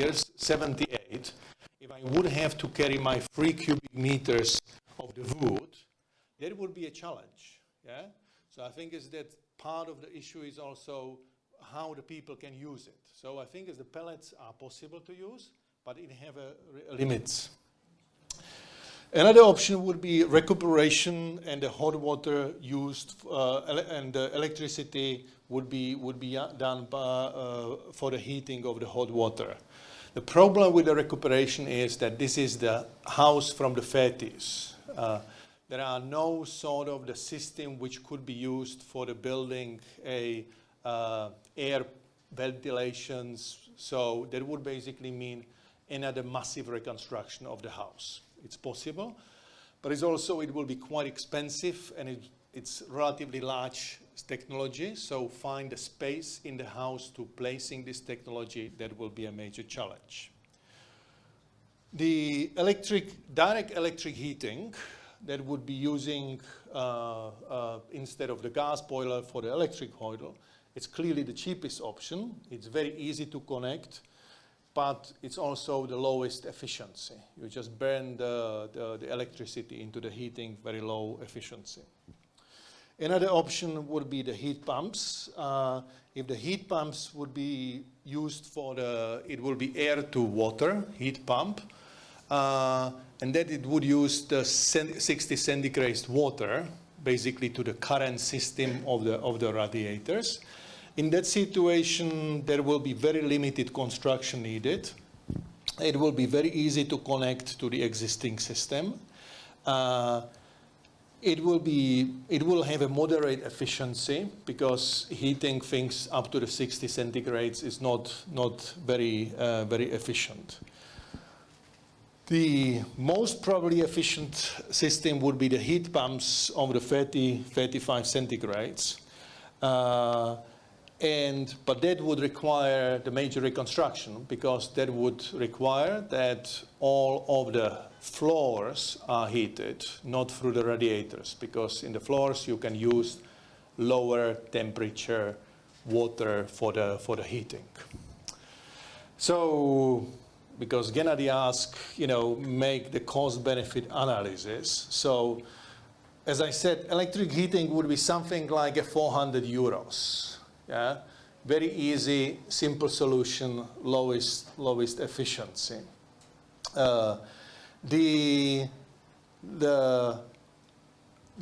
years 78, if I would have to carry my three cubic meters of the wood, that would be a challenge. Yeah? So I think is that part of the issue is also how the people can use it. So I think as the pellets are possible to use, but it have a, a limits. Another option would be recuperation and the hot water used uh, and the electricity would be would be done by, uh, for the heating of the hot water. The problem with the recuperation is that this is the house from the 30s. Uh, there are no sort of the system which could be used for the building a uh, air ventilation So that would basically mean another massive reconstruction of the house. It's possible, but it's also, it will be quite expensive and it, it's relatively large technology. So find a space in the house to placing this technology, that will be a major challenge. The electric, direct electric heating that would be using, uh, uh, instead of the gas boiler for the electric boiler, it's clearly the cheapest option. It's very easy to connect, but it's also the lowest efficiency. You just burn the, the, the electricity into the heating, very low efficiency. Another option would be the heat pumps. Uh, if the heat pumps would be used for the, it will be air to water heat pump, uh, and that it would use the 60 centigrade water basically to the current system of the, of the radiators. In that situation, there will be very limited construction needed. It will be very easy to connect to the existing system. Uh, it will be, it will have a moderate efficiency because heating things up to the 60 centigrades is not, not very, uh, very efficient. The most probably efficient system would be the heat pumps of the 30, 35 centigrades. Uh, and, but that would require the major reconstruction because that would require that all of the floors are heated, not through the radiators, because in the floors you can use lower temperature water for the, for the heating. So because Gennady asked, you know, make the cost-benefit analysis. So as I said, electric heating would be something like a 400 euros. Yeah, very easy, simple solution, lowest, lowest efficiency. Uh, the, the,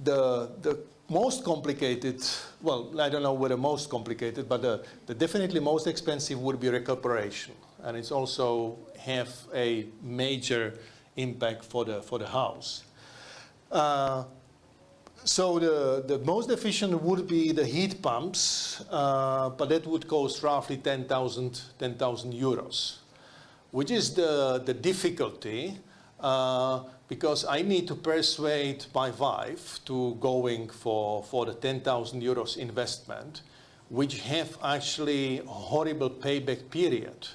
the, the most complicated, well, I don't know whether most complicated, but the, the definitely most expensive would be recuperation. And it's also have a major impact for the, for the house. Uh, so the, the most efficient would be the heat pumps, uh, but that would cost roughly 10,000 10, euros, which is the, the difficulty uh, because I need to persuade my wife to going for, for the 10,000 euros investment, which have actually a horrible payback period.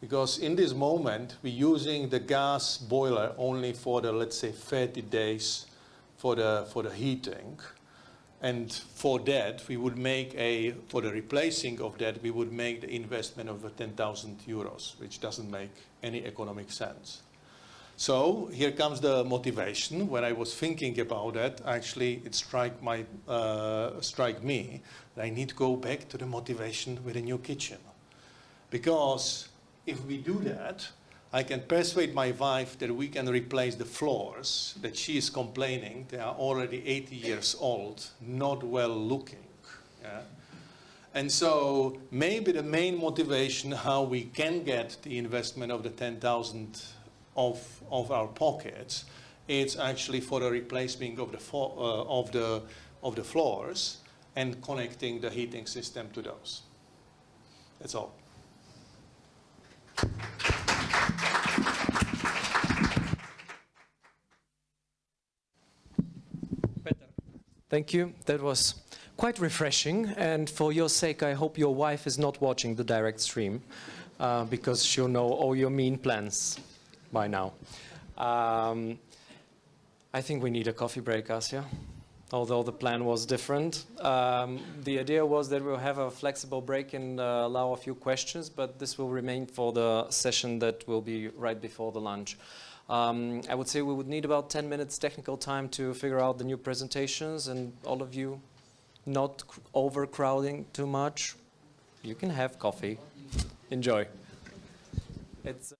Because in this moment we're using the gas boiler only for the let's say 30 days for the for the heating. And for that we would make a for the replacing of that we would make the investment of 10,000 euros which doesn't make any economic sense. So here comes the motivation. When I was thinking about that actually it strike my uh, strike me that I need to go back to the motivation with a new kitchen. Because if we do that, I can persuade my wife that we can replace the floors that she is complaining. They are already 80 years old, not well looking. Yeah? And so maybe the main motivation how we can get the investment of the 10,000 of, of our pockets, it's actually for the replacement of the, uh, of, the, of the floors and connecting the heating system to those. That's all. Thank you. That was quite refreshing. And for your sake, I hope your wife is not watching the direct stream uh, because she'll know all your mean plans by now. Um, I think we need a coffee break, Asya although the plan was different. Um, the idea was that we'll have a flexible break and uh, allow a few questions, but this will remain for the session that will be right before the lunch. Um, I would say we would need about 10 minutes technical time to figure out the new presentations and all of you not overcrowding too much. You can have coffee. Enjoy. It's